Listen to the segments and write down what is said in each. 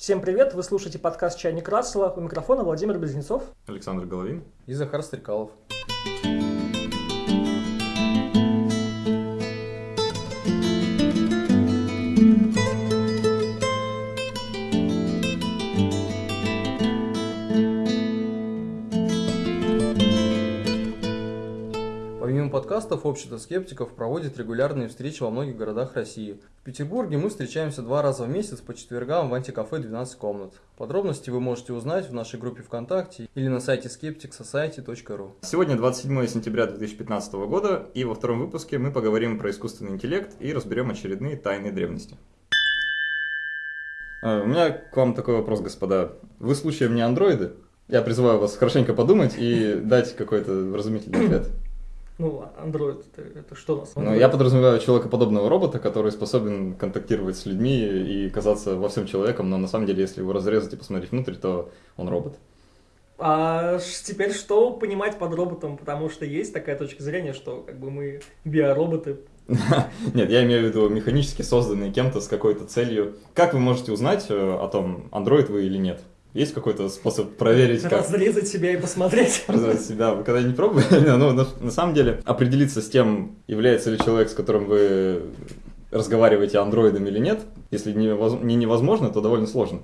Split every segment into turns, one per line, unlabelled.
Всем привет, вы слушаете подкаст «Чайник Рассела». У микрофона Владимир Близнецов.
Александр Головин.
И Захар Стрекалов. Подкастов, общество скептиков проводит регулярные встречи во многих городах России. В Петербурге мы встречаемся два раза в месяц по четвергам в антикафе 12 комнат. Подробности вы можете узнать в нашей группе ВКонтакте или на сайте skepticsociety.ru.
Сегодня 27 сентября 2015 года, и во втором выпуске мы поговорим про искусственный интеллект и разберем очередные тайны древности. А, У меня к вам такой вопрос, господа. Вы случаем не андроиды? Я призываю вас хорошенько подумать и дать какой-то вразумительный ответ.
Ну, Android это, это что у нас?
Ну, я подразумеваю человекоподобного робота, который способен контактировать с людьми и казаться во всем человеком, но на самом деле, если его разрезать и посмотреть внутрь, то он робот.
А теперь что понимать под роботом? Потому что есть такая точка зрения, что как бы мы биороботы.
Нет, я имею в виду механически созданные кем-то с какой-то целью. Как вы можете узнать э, о том, андроид вы или нет? Есть какой-то способ проверить, как
Разрезать себя и посмотреть.
развивать себя? Вы когда-нибудь пробовали? Ну, на, на самом деле, определиться с тем, является ли человек, с которым вы разговариваете андроидом или нет, если не, не невозможно, то довольно сложно.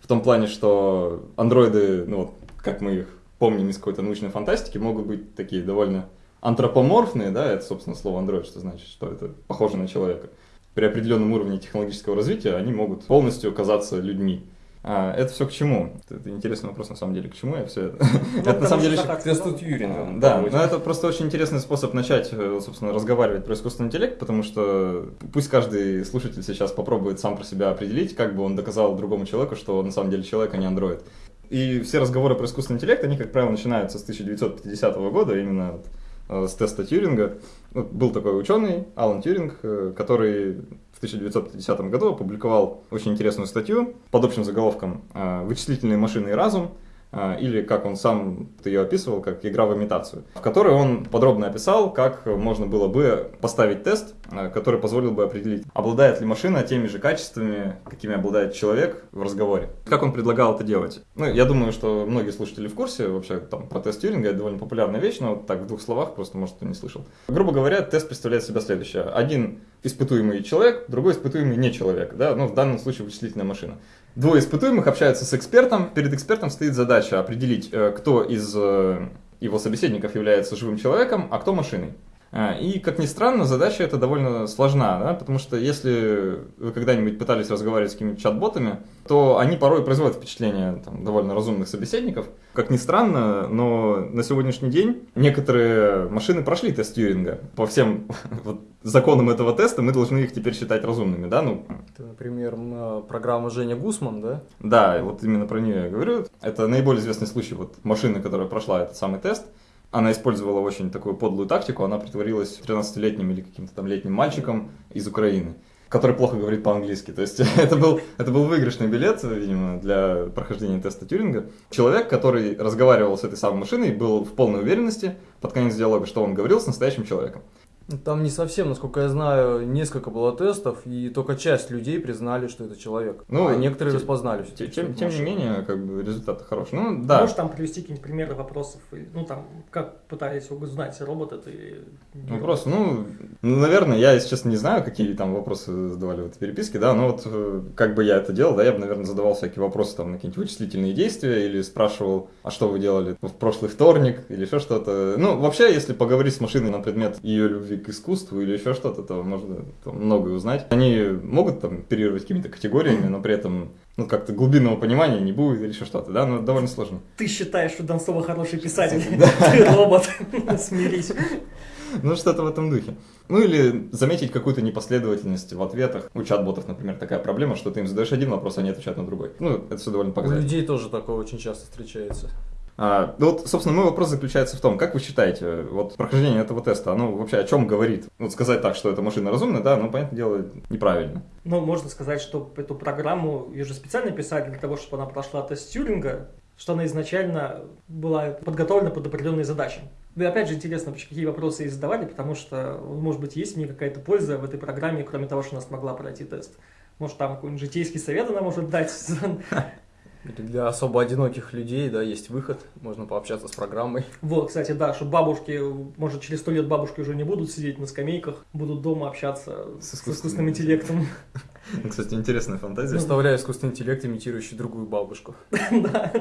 В том плане, что андроиды, ну вот, как мы их помним из какой-то научной фантастики, могут быть такие довольно антропоморфные, да, это, собственно, слово андроид, что значит, что это похоже на человека. При определенном уровне технологического развития они могут полностью казаться людьми. А, это все к чему? Это интересный вопрос, на самом деле, к чему я все это?
Ну,
Это на самом деле
так сказал.
Тьюринга.
да, но это просто очень интересный способ начать, э, собственно, разговаривать про искусственный интеллект, потому что пусть каждый слушатель сейчас попробует сам про себя определить, как бы он доказал другому человеку, что он на самом деле человек, а не андроид. И все разговоры про искусственный интеллект, они, как правило, начинаются с 1950 года, именно вот, э, с теста Тьюринга. Вот был такой ученый, Алан Тьюринг, э, который 1950 году опубликовал очень интересную статью под общим заголовком э, «Вычислительные машины и разум», а, или как он сам ее описывал, как игра в имитацию, в которой он подробно описал, как можно было бы поставить тест, который позволил бы определить, обладает ли машина теми же качествами, какими обладает человек в разговоре. Как он предлагал это делать? Ну, я думаю, что многие слушатели в курсе, вообще там про тест Тьюринга, это довольно популярная вещь, но вот так в двух словах, просто может кто не слышал. Грубо говоря, тест представляет себя следующее. Один испытуемый человек, другой испытуемый не человек, да, ну в данном случае вычислительная машина. Двое испытуемых общаются с экспертом. Перед экспертом стоит задача определить, э, кто из э, его собеседников является живым человеком, а кто машиной. А, И, как ни странно, задача эта довольно сложна, да, потому что если вы когда-нибудь пытались разговаривать с какими-то чат-ботами, то они порой производят впечатление там, довольно разумных собеседников. Как ни странно, но на сегодняшний день некоторые машины прошли тест Тьюринга. По всем вот, законам этого теста мы должны их теперь считать разумными, да, ну,
Это, например, м, программа Женя Гусман, да?
да, вот именно про нее я говорю. Это наиболее известный случай вот машины, которая прошла этот самый тест. Она использовала очень такую подлую тактику. Она притворилась 13-летним или каким-то там летним мальчиком из Украины, который плохо говорит по-английски. То есть это был, это был выигрышный билет, видимо, для прохождения теста Тюринга. Человек, который разговаривал с этой самой машиной, был в полной уверенности под конец диалога, что он говорил с настоящим человеком.
Там не совсем, насколько я знаю, несколько было тестов, и только часть людей признали, что это человек.
Ну,
а некоторые
те-
распознали.
Тем,
все-таки,
тем, тем не менее, как бы результаты хорошие. Ну, да.
Можешь там привести какие-нибудь примеры вопросов? Ну, там, как пытались узнать, робот это или не
Вопрос, ну, ну, наверное, я, если честно, не знаю, какие там вопросы задавали в этой переписке, да, но вот э, как бы я это делал, да, я бы, наверное, задавал всякие вопросы там на какие-нибудь вычислительные действия или спрашивал, а что вы делали в прошлый вторник или еще что-то. Ну, вообще, если поговорить с машиной на предмет ее любви к искусству или еще что-то, то можно там, многое узнать. Они могут там оперировать какими-то категориями, но при этом ну, как-то глубинного понимания не будет или еще что-то, да, но это довольно сложно.
Ты считаешь, что Донцова хороший писатель, ты робот, смирись.
Ну, что-то в этом духе. Ну, или заметить какую-то непоследовательность в ответах. У чат-ботов, например, такая проблема, что ты им задаешь один вопрос, а они отвечают на другой. Ну, это все довольно
У
показательно.
людей тоже такое очень часто встречается.
А, ну вот, собственно, мой вопрос заключается в том, как вы считаете, вот прохождение этого теста, оно вообще о чем говорит? Вот сказать так, что эта машина разумная, да, ну, понятное дело, неправильно.
Ну, можно сказать, что эту программу ее же специально писали для того, чтобы она прошла тест Тьюринга, что она изначально была подготовлена под определенные задачи. Да и опять же интересно, какие вопросы ей задавали, потому что, может быть, есть мне какая-то польза в этой программе, кроме того, что она смогла пройти тест. Может, там какой-нибудь житейский совет она может дать.
Или для особо одиноких людей, да, есть выход, можно пообщаться с программой.
Вот, кстати, да, что бабушки, может, через сто лет бабушки уже не будут сидеть на скамейках, будут дома общаться с, с искусственным интеллектом.
Кстати, интересная фантазия.
Представляю искусственный интеллект, имитирующий другую бабушку.
Да.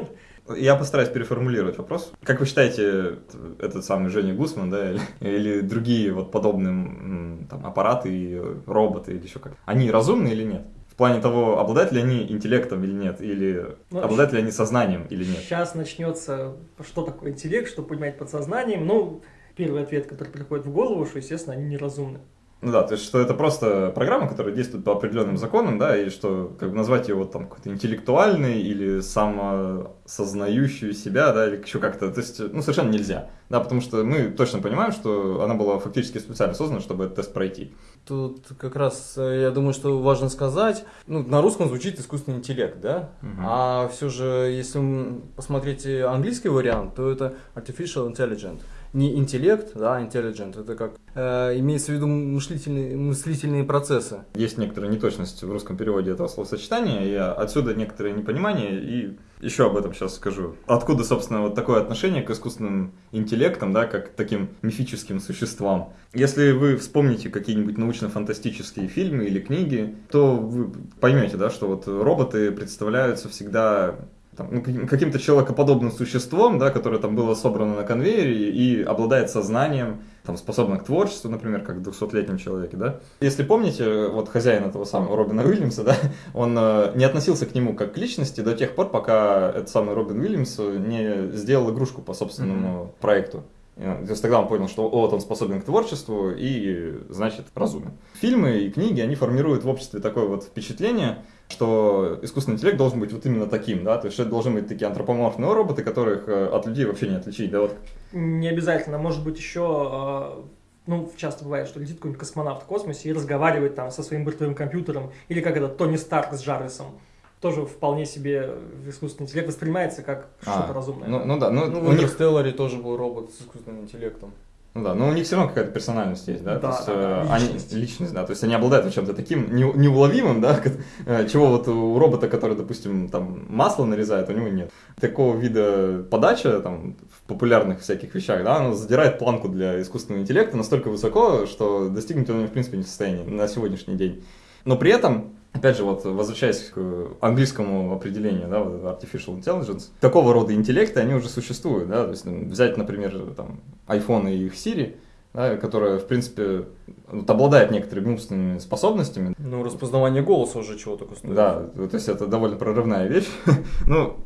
Я постараюсь переформулировать вопрос. Как вы считаете, этот самый Женя Гусман, да, или, или другие вот подобные там, аппараты и роботы или еще как, они разумны или нет? В плане того, обладают ли они интеллектом или нет, или
Ну,
обладают ли они сознанием или нет?
Сейчас начнется, что такое интеллект, что понимать под сознанием. Ну, первый ответ, который приходит в голову, что, естественно, они неразумны.
Ну да, то есть, что это просто программа, которая действует по определенным законам, да, и что, как бы назвать ее вот там какой-то интеллектуальной или самосознающую себя, да, или еще как-то, то есть, ну, совершенно нельзя, да, потому что мы точно понимаем, что она была фактически специально создана, чтобы этот тест пройти.
Тут как раз, э, я думаю, что важно сказать, ну, на русском звучит искусственный интеллект, да?
Мгм.
А все же, если посмотреть э, английский вариант, то это artificial intelligent. Не интеллект, да, intelligent, это как э, имеется в виду мыслительные, мыслительные процессы.
Есть некоторая неточность в русском переводе этого словосочетания, и отсюда некоторое непонимание, и еще об этом сейчас скажу. Откуда, собственно, вот такое отношение к искусственным интеллектам, да, как к таким мифическим существам. Если вы вспомните какие-нибудь научно-фантастические фильмы или книги, то вы поймете, да, что вот роботы представляются всегда там, ну, каким- каким-то человекоподобным существом, да, которое там было собрано на конвейере и обладает сознанием, там, способно к творчеству, например, как в 200-летнем человеке, да. Если помните, вот хозяин этого самого Робина Уильямса, да, он э, не относился к нему как к личности до тех пор, пока этот самый Робин Уильямс не сделал игрушку по собственному проекту. Э, То есть тогда он понял, что вот он способен к творчеству и, значит, разумен. Фильмы и книги, они формируют в обществе такое вот впечатление, что искусственный интеллект должен быть вот именно таким, да, то есть это должны быть такие антропоморфные роботы, которых э, от людей вообще не отличить, да, вот.
Не обязательно, может быть, еще, э, ну, часто бывает, что летит какой-нибудь космонавт в космосе и разговаривает там со своим бортовым компьютером, или как это, Тони Старк с Джарвисом. Тоже вполне себе искусственный интеллект воспринимается как что-то
А,
разумное.
Ну, ну да, ну,
Ну,
у
в
них
Интерстелларе тоже был робот с искусственным интеллектом.
Ну да, но у них все равно какая-то персональность есть, да?
Да,
то есть,
да, да,
э, они-
личность.
личность, да. То есть они обладают чем-то таким не- неуловимым, да, э, чего вот у робота, который, допустим, там масло нарезает, у него нет. Такого вида подача там в популярных всяких вещах, да, она задирает планку для искусственного интеллекта настолько высоко, что достигнуть он в принципе не в состоянии на сегодняшний день. Но при этом Опять же, вот возвращаясь к английскому определению, да, вот artificial intelligence, такого рода интеллекты, они уже существуют, да, то есть взять, например, там, iPhone и их Siri, да, которая, в принципе, вот, обладает некоторыми умственными способностями,
Ну, распознавание голоса уже чего такое стоит.
да, то есть это довольно прорывная вещь. ну,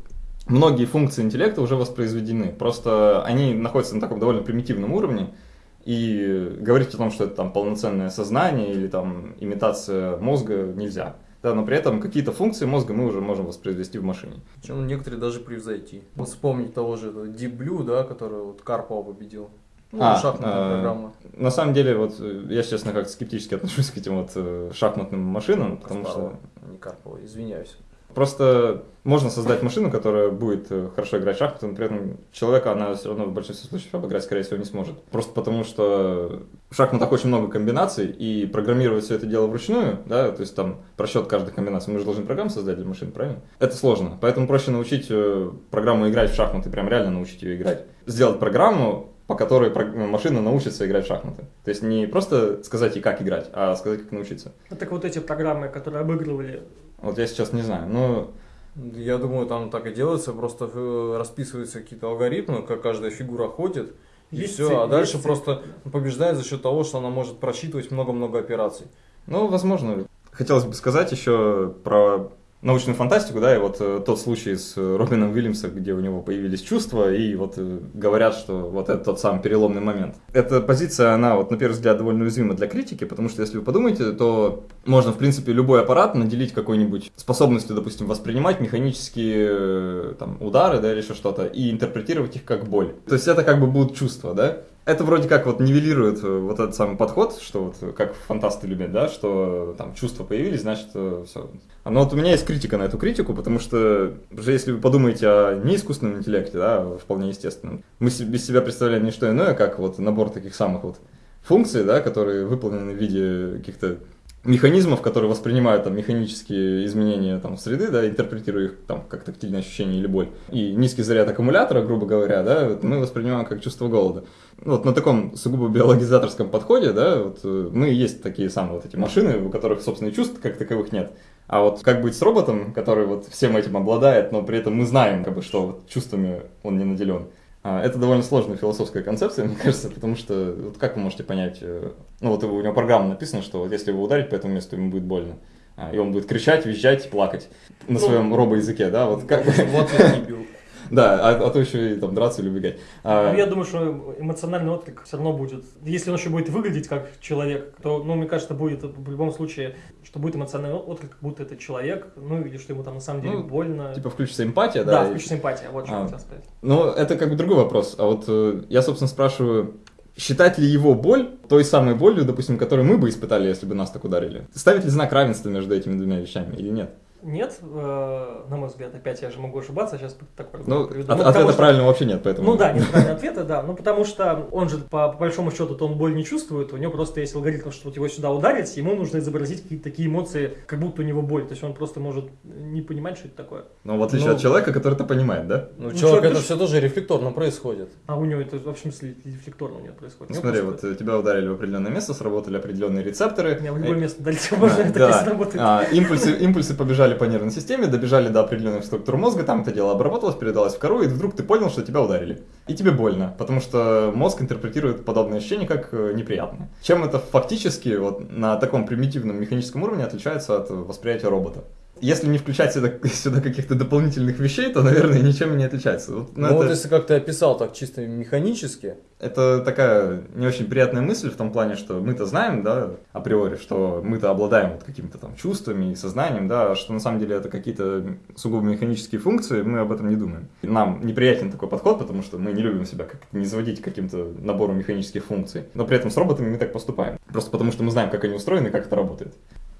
многие функции интеллекта уже воспроизведены, просто они находятся на таком довольно примитивном уровне, и говорить о том, что это там полноценное сознание или там имитация мозга нельзя. Да, но при этом какие-то функции мозга мы уже можем воспроизвести в машине.
Причем некоторые даже превзойти. Вот вспомнить того же этого Deep Blue, да, который вот Карпова победил. Ну,
А,
шахматная
э,
программа.
На самом деле, вот э, я, честно, как скептически отношусь к этим вот э, шахматным машинам, потому что
не Карпова, извиняюсь.
Просто можно создать машину, которая будет э, хорошо играть в шахматы, но при этом человека она все равно в большинстве случаев обыграть, скорее всего, не сможет. Просто потому, что в шахматах очень много комбинаций, и программировать все это дело вручную, да, то есть там просчет каждой комбинации, мы же должны программу создать для машин, правильно? Это сложно, поэтому проще научить э, программу играть в шахматы, прям реально научить ее играть. Сделать программу, по которой прог- машина научится играть в шахматы. То есть не просто сказать ей, как играть, а сказать, как научиться.
Ну, Так вот эти программы, которые обыгрывали
Вот я сейчас не знаю, но
Я думаю, там так и делается, просто э, расписываются какие-то алгоритмы, как каждая фигура ходит, и
Есть
все,
цель,
а дальше
есть цель.
просто побеждает за счет того, что она может просчитывать много-много операций.
Ну, возможно. Хотелось бы сказать еще про научную фантастику, да, и вот э, тот случай с э, Робином Уильямсом, где у него появились чувства, и вот э, говорят, что вот это тот самый переломный момент. Эта позиция, она вот на первый взгляд довольно уязвима для критики, потому что если вы подумаете, то можно, в принципе, любой аппарат наделить какой-нибудь способностью, допустим, воспринимать механические э, там, удары, да, или еще что-то, и интерпретировать их как боль. То есть это как бы будут чувства, да? Это вроде как вот нивелирует э, вот этот самый подход, что вот э, как фантасты любят, да, что э, там чувства появились, значит все. Но вот у меня есть критика на эту критику, потому что уже если вы подумаете о неискусственном интеллекте, да, а вполне естественном, мы без себя представляем не что иное, как вот набор таких самых вот функций, да, которые выполнены в виде каких-то механизмов, которые воспринимают там механические изменения там среды, да, интерпретируя их там как тактильное ощущение или боль. И низкий заряд аккумулятора, грубо говоря, да, вот мы воспринимаем как чувство голода. Вот на таком сугубо биологизаторском подходе, да, вот э, мы есть такие самые вот эти машины, у которых, собственно, чувств как таковых нет. А вот как быть с роботом, который вот всем этим обладает, но при этом мы знаем, как бы, что вот чувствами он не наделен. А, Это довольно сложная философская концепция, мне кажется, потому что вот как вы можете понять, э, ну вот у него программа написана, что вот если его ударить по этому месту, ему будет больно. А, И он будет кричать, визжать, плакать на
Ну,
своем робоязыке, да, вот как
Вот я не бил.
Да, а, а то еще и там драться или убегать. А,
Ну, я думаю, что эмоциональный отклик все равно будет. Если он еще будет выглядеть как человек, то, ну, мне кажется, будет в любом случае, что будет эмоциональный отклик, как будто это человек, ну, или что ему там на самом деле
Ну,
больно.
Типа включится эмпатия,
да,
да? и-
включится эмпатия, вот что
А.
я хотел сказать.
Ну, это как бы другой вопрос. А вот э, я, собственно, спрашиваю, считать ли его боль той самой болью, допустим, которую мы бы испытали, если бы нас так ударили? Ставит ли знак равенства между этими двумя вещами или нет?
Нет, э, на мой взгляд, опять я же могу ошибаться, сейчас такой
Ну,
приведу.
от-
Ну,
ответа
что-
правильного вообще нет, поэтому...
Ну да, нет правильного ответа, да. Ну потому что он же по, по большому счету то он боль не чувствует, у него просто есть алгоритм, что вот его сюда ударить, ему нужно изобразить какие-то такие эмоции, как будто у него боль. То есть он просто может не понимать, что это такое.
Но в отличие
Ну,
от человека, который это понимает, да?
Ну,
Ну,
человек, это все тоже рефлекторно происходит.
А у него это в смысле рефлекторно у него происходит.
Ну, смотри, вот
просто-
э, тебя ударили в определенное место, сработали определенные рецепторы.
У меня в любое место дальше можно так
да.
если работает.
А, импульсы, импульсы побежали по нервной системе, добежали до определенных структур мозга, там это дело обработалось, передалось в кору, и вдруг ты понял, что тебя ударили. И тебе больно, потому что мозг интерпретирует подобные ощущения как э, неприятные. Чем это фактически вот на таком примитивном механическом уровне отличается от восприятия робота? Если не включать сюда, сюда каких-то дополнительных вещей, то, наверное, ничем не отличается. Вот,
Ну,
ну,
вот
это-
если как ты описал так чисто механически,
Это такая не очень приятная мысль в том плане, что мы-то знаем, да, априори, что мы-то обладаем вот какими-то там чувствами и сознанием, да, а что на самом деле это какие-то сугубо механические функции, мы об этом не думаем. Нам неприятен такой подход, потому что мы не любим себя как не заводить каким-то набору механических функций, но при этом с роботами мы так поступаем. Просто потому что мы знаем, как они устроены как это работает.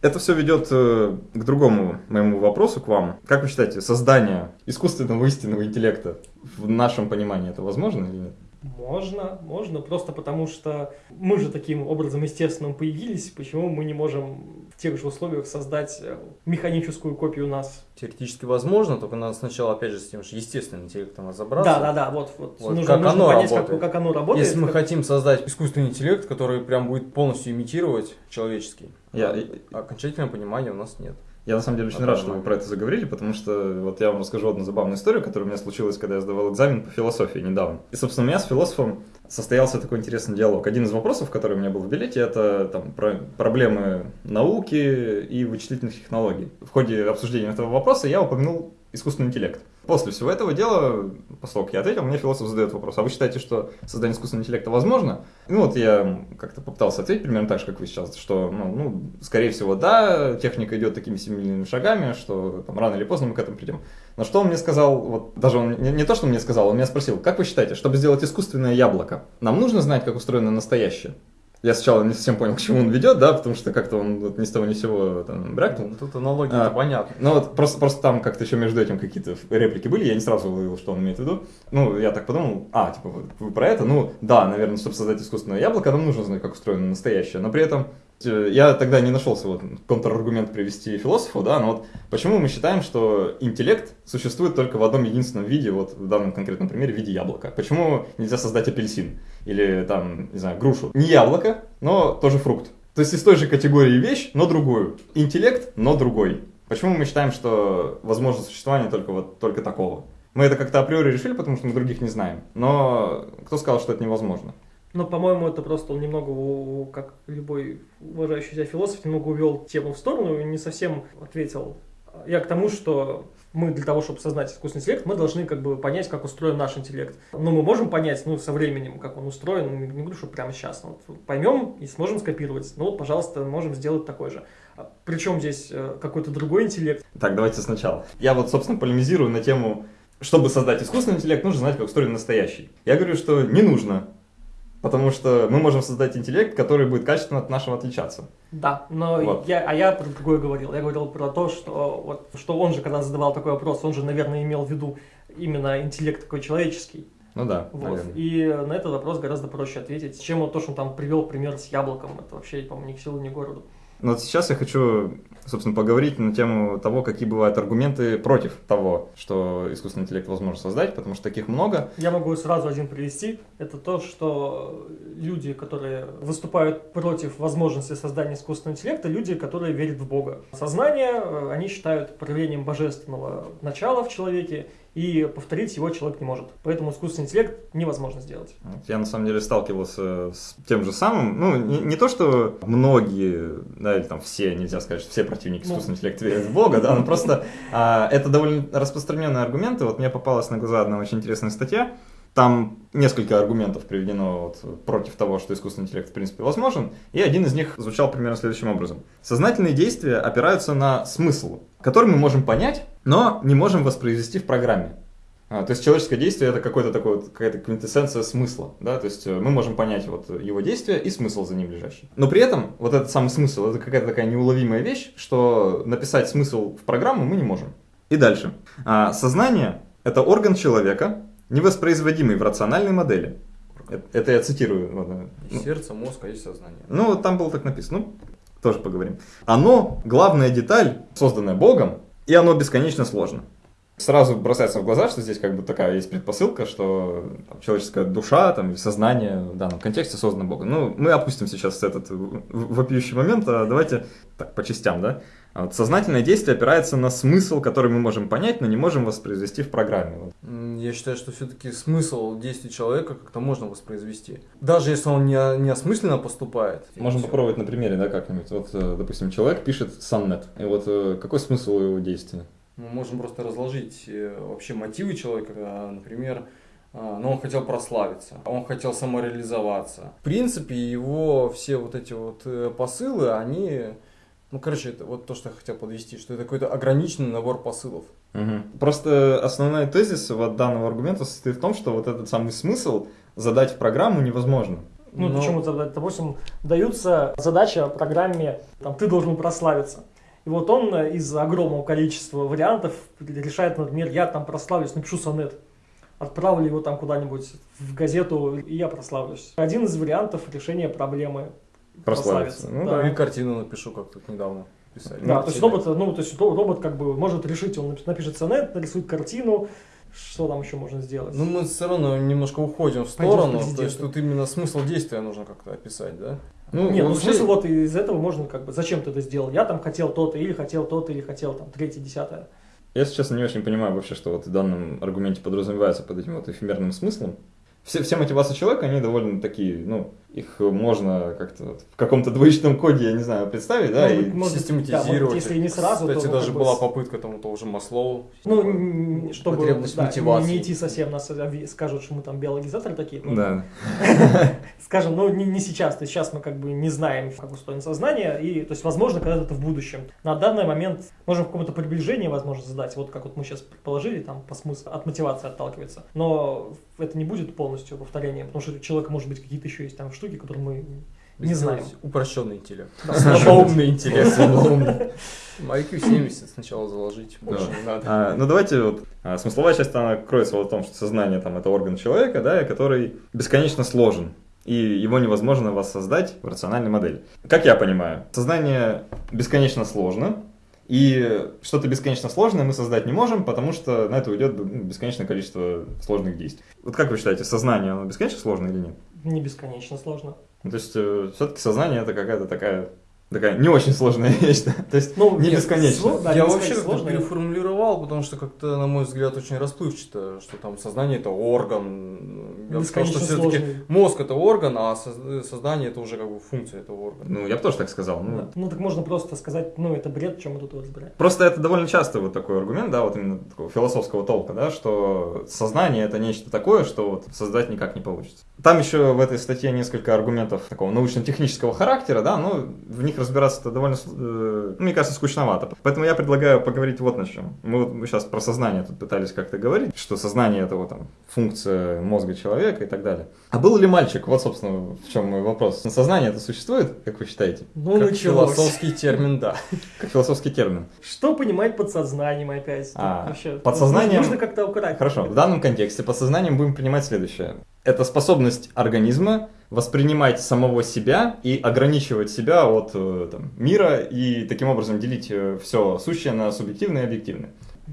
Это все ведет э, к другому моему вопросу к вам. Как вы считаете, создание искусственного истинного интеллекта в нашем понимании это возможно или нет?
Можно, можно, просто потому что мы же таким образом естественным появились, почему мы не можем в тех же условиях создать э, механическую копию нас.
теоретически возможно, только надо сначала, опять же, с тем же естественным интеллектом разобраться.
Да, да, да, вот, вот.
Вот
нужно,
как
нужно
оно
понять, как,
работает.
как оно работает.
Если мы
как-
хотим создать искусственный интеллект, который прям будет полностью имитировать человеческий,
Я-
а окончательного понимания у нас нет.
Я на самом деле очень
На
рад, что вы про это заговорили, потому что вот я вам расскажу одну забавную историю, которая у меня случилась, когда я сдавал экзамен по философии недавно. И, собственно, у меня с философом состоялся такой интересный диалог. Один из вопросов, который у меня был в билете, это там, про- проблемы науки и вычислительных технологий. В ходе обсуждения этого вопроса я упомянул искусственный интеллект. После всего этого дела, как я ответил, мне философ задает вопрос, а вы считаете, что создание искусственного интеллекта возможно? Ну вот я как-то попытался ответить примерно так же, как вы сейчас, что, ну, ну, скорее всего, да, техника идет такими семимильными шагами, что там рано или поздно мы к этому придем. Но что он мне сказал, вот даже он не, не то, что он мне сказал, он меня спросил, как вы считаете, чтобы сделать искусственное яблоко, нам нужно знать, как устроено настоящее? Я сначала не совсем понял, к чему он ведет, да, потому что как-то он вот ни с того ни с сего там брякнул.
Ну, Тут аналогия
А,
понятна.
Ну вот просто, просто там как-то еще между этим какие-то реплики были, я не сразу уловил, что он имеет в виду. Ну, я так подумал, а, типа, вы про это? Ну, да, наверное, чтобы создать искусственное яблоко, нам нужно знать, как устроено настоящее. Но при этом э, я тогда не нашелся вот контраргумент привести философу, да, но вот почему мы считаем, что интеллект существует только в одном единственном виде, вот в данном конкретном примере, в виде яблока? Почему нельзя создать апельсин или там, не знаю, грушу? Не яблоко, но тоже фрукт. То есть из той же категории вещь, но другую. Интеллект, но другой. Почему мы считаем, что возможно существование только вот только такого? Мы это как-то априори решили, потому что мы других не знаем. Но кто сказал, что это невозможно?
Но, по-моему, это просто он немного, как любой уважающий себя философ, немного увел тему в сторону и не совсем ответил. Я к тому, что мы для того, чтобы создать искусственный интеллект, мы должны как бы понять, как устроен наш интеллект. Но мы можем понять, ну, со временем, как он устроен, ну, не говорю, что прямо сейчас. Вот поймем и сможем скопировать. Ну, вот, пожалуйста, можем сделать такой же. А Причем здесь э, какой-то другой интеллект.
Так, давайте сначала. Я вот, собственно, полемизирую на тему, чтобы создать искусственный интеллект, нужно знать, как устроен настоящий. Я говорю, что не нужно. Потому что мы можем создать интеллект, который будет качественно от нашего отличаться.
Да, но
Вот.
я, а я про другое говорил. Я говорил про то, что, вот, что он же, когда задавал такой вопрос, он же, наверное, имел в виду именно интеллект такой человеческий.
Ну да,
Вот.
наверное.
И на этот вопрос гораздо проще ответить, чем вот то, что он там привел пример с яблоком. Это вообще, по-моему, ни к селу, ни к городу.
Но вот сейчас я хочу собственно, поговорить на тему того, какие бывают аргументы против того, что искусственный интеллект возможно создать, потому что таких много.
Я могу сразу один привести. Это то, что люди, которые выступают против возможности создания искусственного интеллекта, люди, которые верят в Бога. Сознание э, они считают проявлением божественного начала в человеке, и повторить его человек не может. Поэтому искусственный интеллект невозможно сделать.
Я на самом деле сталкивался с тем же самым. Ну, не, не то, что многие, да, или там все, нельзя сказать, что все противники ну. искусственного интеллекта верят в Бога, да, но просто а, это довольно распространенные аргументы. Вот мне попалась на глаза одна очень интересная статья. Там несколько аргументов приведено вот против того, что искусственный интеллект в принципе возможен, и один из них звучал примерно следующим образом. Сознательные действия опираются на смысл, который мы можем понять, но не можем воспроизвести в программе. А, то есть человеческое действие это какой-то такой вот, какая-то квинтэссенция смысла, да, то есть э, мы можем понять вот его действие и смысл за ним лежащий. Но при этом вот этот самый смысл это какая-то такая неуловимая вещь, что написать смысл в программу мы не можем. И дальше. А, сознание это орган человека, невоспроизводимый в рациональной модели. Это я цитирую.
Ну, сердце, мозг, а есть сознание.
Ну, там было так написано. Ну, тоже поговорим. Оно главная деталь, созданная Богом, и оно бесконечно сложно. Сразу бросается в глаза, что здесь как бы такая есть предпосылка, что там, человеческая душа там, сознание в данном контексте создано Богом. Ну, мы опустим сейчас этот вопиющий момент, а давайте так по частям, да. А вот сознательное действие опирается на смысл, который мы можем понять, но не можем воспроизвести в программе.
Я считаю, что все-таки смысл действий человека как-то можно воспроизвести. Даже если он не, не осмысленно поступает.
Можно попробовать на примере, да, как-нибудь. Вот, э, допустим, человек пишет соннет. И вот э, какой смысл его действия?
Мы можем просто разложить э, вообще мотивы человека, например, но ну, он хотел прославиться, он хотел самореализоваться. В принципе, его все вот эти вот посылы, они ну, короче, это вот то, что я хотел подвести, что это какой-то ограниченный набор посылов.
Угу. Просто основной тезис вот данного аргумента состоит в том, что вот этот самый смысл задать в программу невозможно.
Ну, Но... почему задать? Допустим, даются задача программе, там, ты должен прославиться. И вот он из огромного количества вариантов решает, например, я там прославлюсь, напишу сонет. Отправлю его там куда-нибудь в газету, и я прославлюсь. Один из вариантов решения проблемы
прославиться.
Ну, да. И картину напишу, как тут недавно писали.
Да, то есть робот, ну, то есть робот как бы может решить, он напишет сонет, нарисует картину, что там еще можно сделать?
Ну, мы все равно немножко уходим в сторону, то есть тут именно смысл действия нужно как-то описать, да?
Ну, Нет, ну смысл вот из этого можно как бы, зачем ты это сделал? Я там хотел то-то, или хотел то-то, или хотел там третье, десятое.
Я сейчас не очень понимаю вообще, что вот в данном аргументе подразумевается под этим вот эфемерным смыслом. Все, все мотивации человека, они довольно такие, ну, их можно как-то в каком-то двоичном коде, я не знаю, представить, да,
может, и может, систематизировать. Да, если не сразу, Кстати, то, даже была бы... попытка тому тоже Маслоу.
Ну, чтобы потребность да, мотивации. не идти совсем, нас скажут, что мы там биологизаторы такие.
Ну, да.
Скажем, ну не, не сейчас, то есть сейчас мы как бы не знаем, как устроено сознание, и то есть возможно когда-то это в будущем. На данный момент можем в каком-то приближении, возможно, задать, вот как вот мы сейчас предположили, там по смыслу от мотивации отталкивается. Но это не будет полностью повторением, потому что у человека может быть какие-то еще есть там штуки, штуки, которые мы не знаем.
Упрощенный интеллект. Слабоумный интеллект. IQ 70 сначала заложить, больше не надо.
А, ну давайте вот, а, смысловая часть, она кроется вот в том, что сознание там это орган человека, да, который бесконечно сложен. И его невозможно воссоздать в рациональной модели. Как я понимаю, сознание бесконечно сложно, и что-то бесконечно сложное мы создать не можем, потому что на это уйдет ну, бесконечное количество сложных действий. Вот как вы считаете, сознание, оно бесконечно сложно или нет?
Не бесконечно сложно.
Ну, то есть, э, все-таки сознание это какая-то такая такая не очень сложная вещь, да? то есть ну, не бесконечно.
Да, я вообще как-то переформулировал, потому что как-то, на мой взгляд, очень расплывчато, что там сознание это орган. Я сказал, что все-таки мозг это орган, а сознание это уже как бы функция этого органа.
Ну, я бы тоже так сказал.
Ну, да. ну так можно просто сказать, ну это бред, чем мы тут разбираем.
Просто это довольно часто вот такой аргумент, да, вот именно такого философского толка, да, что сознание это нечто такое, что вот создать никак не получится. Там еще в этой статье несколько аргументов такого научно-технического характера, да, но в них разбираться это довольно, э, мне кажется, скучновато. Поэтому я предлагаю поговорить вот на чем. Мы, вот, мы сейчас про сознание тут пытались как-то говорить, что сознание это вот там функция мозга человека и так далее. А был ли мальчик? Вот, собственно, в чем мой вопрос. Сознание это существует, как вы считаете?
Ну, как философский термин, да.
Как философский термин.
Что понимать под сознанием опять?
А, вообще, под сознанием...
Нужно как-то укорать.
Хорошо, в данном контексте под сознанием будем принимать следующее. Это способность организма воспринимать самого себя и ограничивать себя от э, там, мира и таким образом делить все сущее на субъективное и объективное.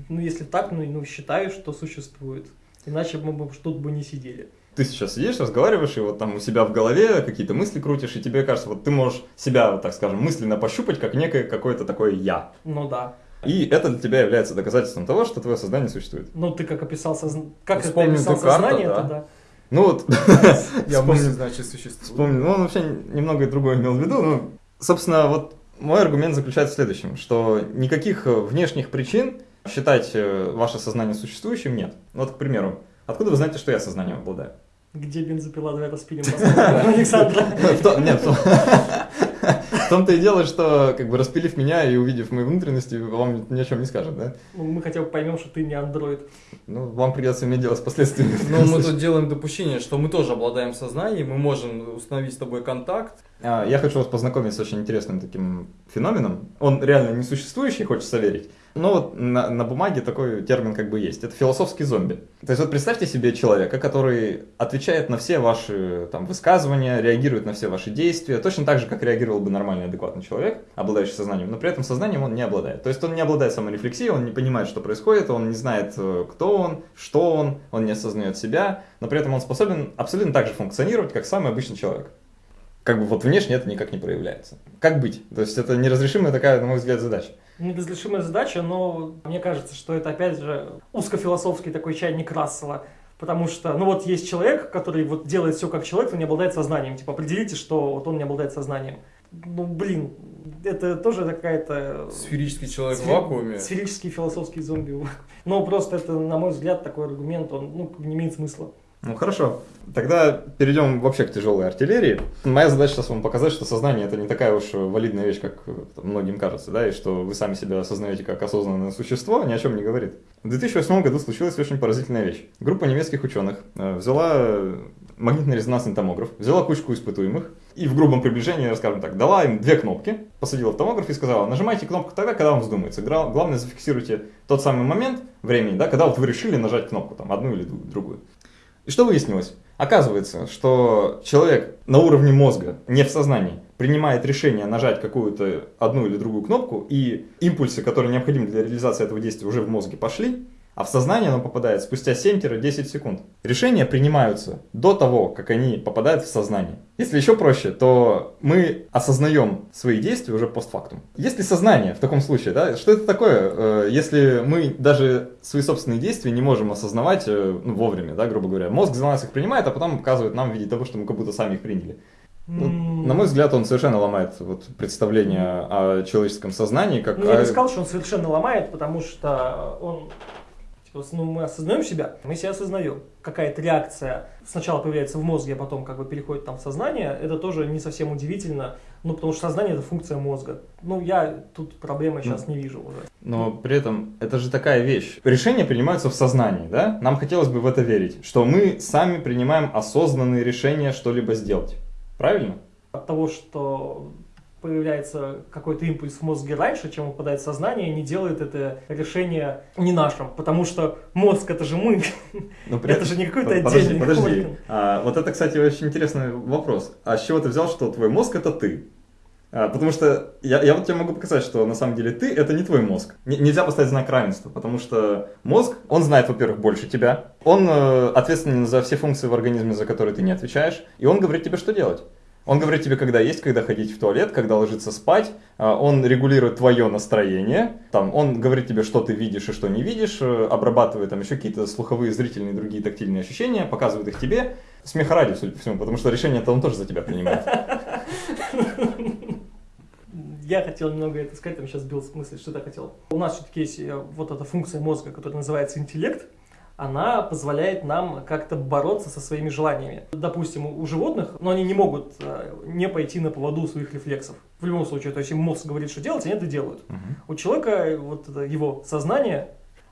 Ну, если так, ну, ну считаю, что существует. Иначе мы бы тут бы не сидели.
Ты сейчас сидишь, разговариваешь, и вот там у себя в голове какие-то мысли крутишь, и тебе кажется, вот ты можешь себя, так скажем, мысленно пощупать, как некое какое-то такое «я».
Ну да.
И это для тебя является доказательством того, что твое сознание существует.
Ну, ты как описал, созна... как
Вспомнил
ты описал сознание,
да.
это да.
Ну вот,
Я мысль, значит, существует.
Вспомнил. Ну, он вообще немного другое имел в виду. Но, собственно, вот мой аргумент заключается в следующем, что никаких э, внешних причин считать э, ваше сознание существующим нет. Вот, к примеру, откуда вы знаете, что я сознанием обладаю?
Где бензопила, давай распилим. Александра.
Нет, том-то и дело, что, как бы, распилив меня и увидев мои внутренности, вам ни о чем не скажет, да?
Ну, Мы хотя бы поймем, что ты не андроид.
Ну, вам придется иметь дело с последствиями.
Но мы тут делаем допущение, что мы тоже обладаем сознанием, мы можем установить с тобой контакт.
А, Я хочу вас познакомить с очень интересным таким феноменом. Он реально не существующий, хочется верить. Но вот на, на бумаге такой термин как бы есть. Это философский зомби. То есть вот представьте себе человека, который отвечает на все ваши там, высказывания, реагирует на все ваши действия, точно так же, как реагировал бы нормальный, адекватный человек, обладающий сознанием, но при этом сознанием он не обладает. То есть он не обладает саморефлексией, он не понимает, что происходит, он не знает, э, кто он, что он, он не осознает себя, но при этом он способен абсолютно так же функционировать, как самый обычный человек как бы вот внешне это никак не проявляется. Как быть? То есть это неразрешимая такая, на мой взгляд, задача.
Неразрешимая задача, но мне кажется, что это опять же узкофилософский такой чайник Рассела. Потому что, ну вот есть человек, который вот делает все как человек, но не обладает сознанием. Типа определите, что вот он не обладает сознанием. Ну блин, это тоже какая-то...
Сферический человек в
сфер-
вакууме.
Сферический философский зомби. Но просто это, на мой взгляд, такой аргумент, он ну, не имеет смысла.
Ну хорошо. Тогда перейдем вообще к тяжелой артиллерии. Моя задача сейчас вам показать, что сознание это не такая уж валидная вещь, как э, многим кажется, да, и что вы сами себя осознаете как осознанное существо, ни о чем не говорит. В 2008 году случилась очень поразительная вещь. Группа немецких ученых э, взяла э, магнитно-резонансный томограф, взяла кучку испытуемых и в грубом приближении, скажем так, дала им две кнопки, посадила в томограф и сказала, нажимайте кнопку тогда, когда вам вздумается. Главное, зафиксируйте тот самый момент времени, да, когда вот вы решили нажать кнопку, там, одну или другую. И что выяснилось? Оказывается, что человек на уровне мозга, не в сознании, принимает решение нажать какую-то одну или другую кнопку, и импульсы, которые необходимы для реализации этого действия, уже в мозге пошли, а в сознание оно попадает спустя 7-10 секунд. Решения принимаются до того, как они попадают в сознание. Если еще проще, то мы осознаем свои действия уже постфактум. Если сознание в таком случае, да, что это такое, э, если мы даже свои собственные действия не можем осознавать э, ну, вовремя, да, грубо говоря. Мозг за нас их принимает, а потом показывает нам в виде того, что мы как будто сами их приняли. Ну, на мой взгляд, он совершенно ломает вот, представление о человеческом сознании. Как
Ну, я не сказал, что он совершенно ломает, потому что он... типа, ну, мы осознаем себя, мы себя осознаем. Какая-то реакция сначала появляется в мозге, а потом как бы переходит там в сознание, это тоже не совсем удивительно, ну, потому что сознание – это функция мозга. Ну, я тут проблемы сейчас не вижу уже.
Но при этом это же такая вещь. Решения принимаются в сознании, да? Нам хотелось бы в это верить, что мы сами принимаем осознанные решения что-либо сделать. Правильно?
От того, что появляется какой-то импульс в мозге раньше, чем в сознание, не делает это решение не нашим, потому что мозг это же мы,
Но при
это же не какой-то
Подожди,
отдельный
подожди.
орган.
А, вот это, кстати, очень интересный вопрос. А с чего ты взял, что твой мозг это ты? А, потому что я, я вот тебе могу показать, что на самом деле ты это не твой мозг. Н- нельзя поставить знак равенства, потому что мозг, он знает, во-первых, больше тебя, он э, ответственен за все функции в организме, за которые ты не отвечаешь, и он говорит тебе, что делать. Он говорит тебе, когда есть, когда ходить в туалет, когда ложиться спать. А, Он регулирует твое настроение. Там, он говорит тебе, что ты видишь и что не видишь, э, обрабатывает там еще какие-то слуховые, зрительные, другие тактильные ощущения, показывает их тебе. Смеха ради, судя по всему, потому что решение-то он тоже за тебя принимает.
Я хотел немного это сказать, там сейчас сбил с мысли, что я хотел. У нас все-таки есть э, вот эта функция мозга, которая называется интеллект. Она позволяет нам как-то бороться со своими желаниями. Допустим, у животных, но они не могут э, не пойти на поводу своих рефлексов. В любом случае, то есть им мозг говорит, что делать, они это делают. У человека э, вот это его сознание,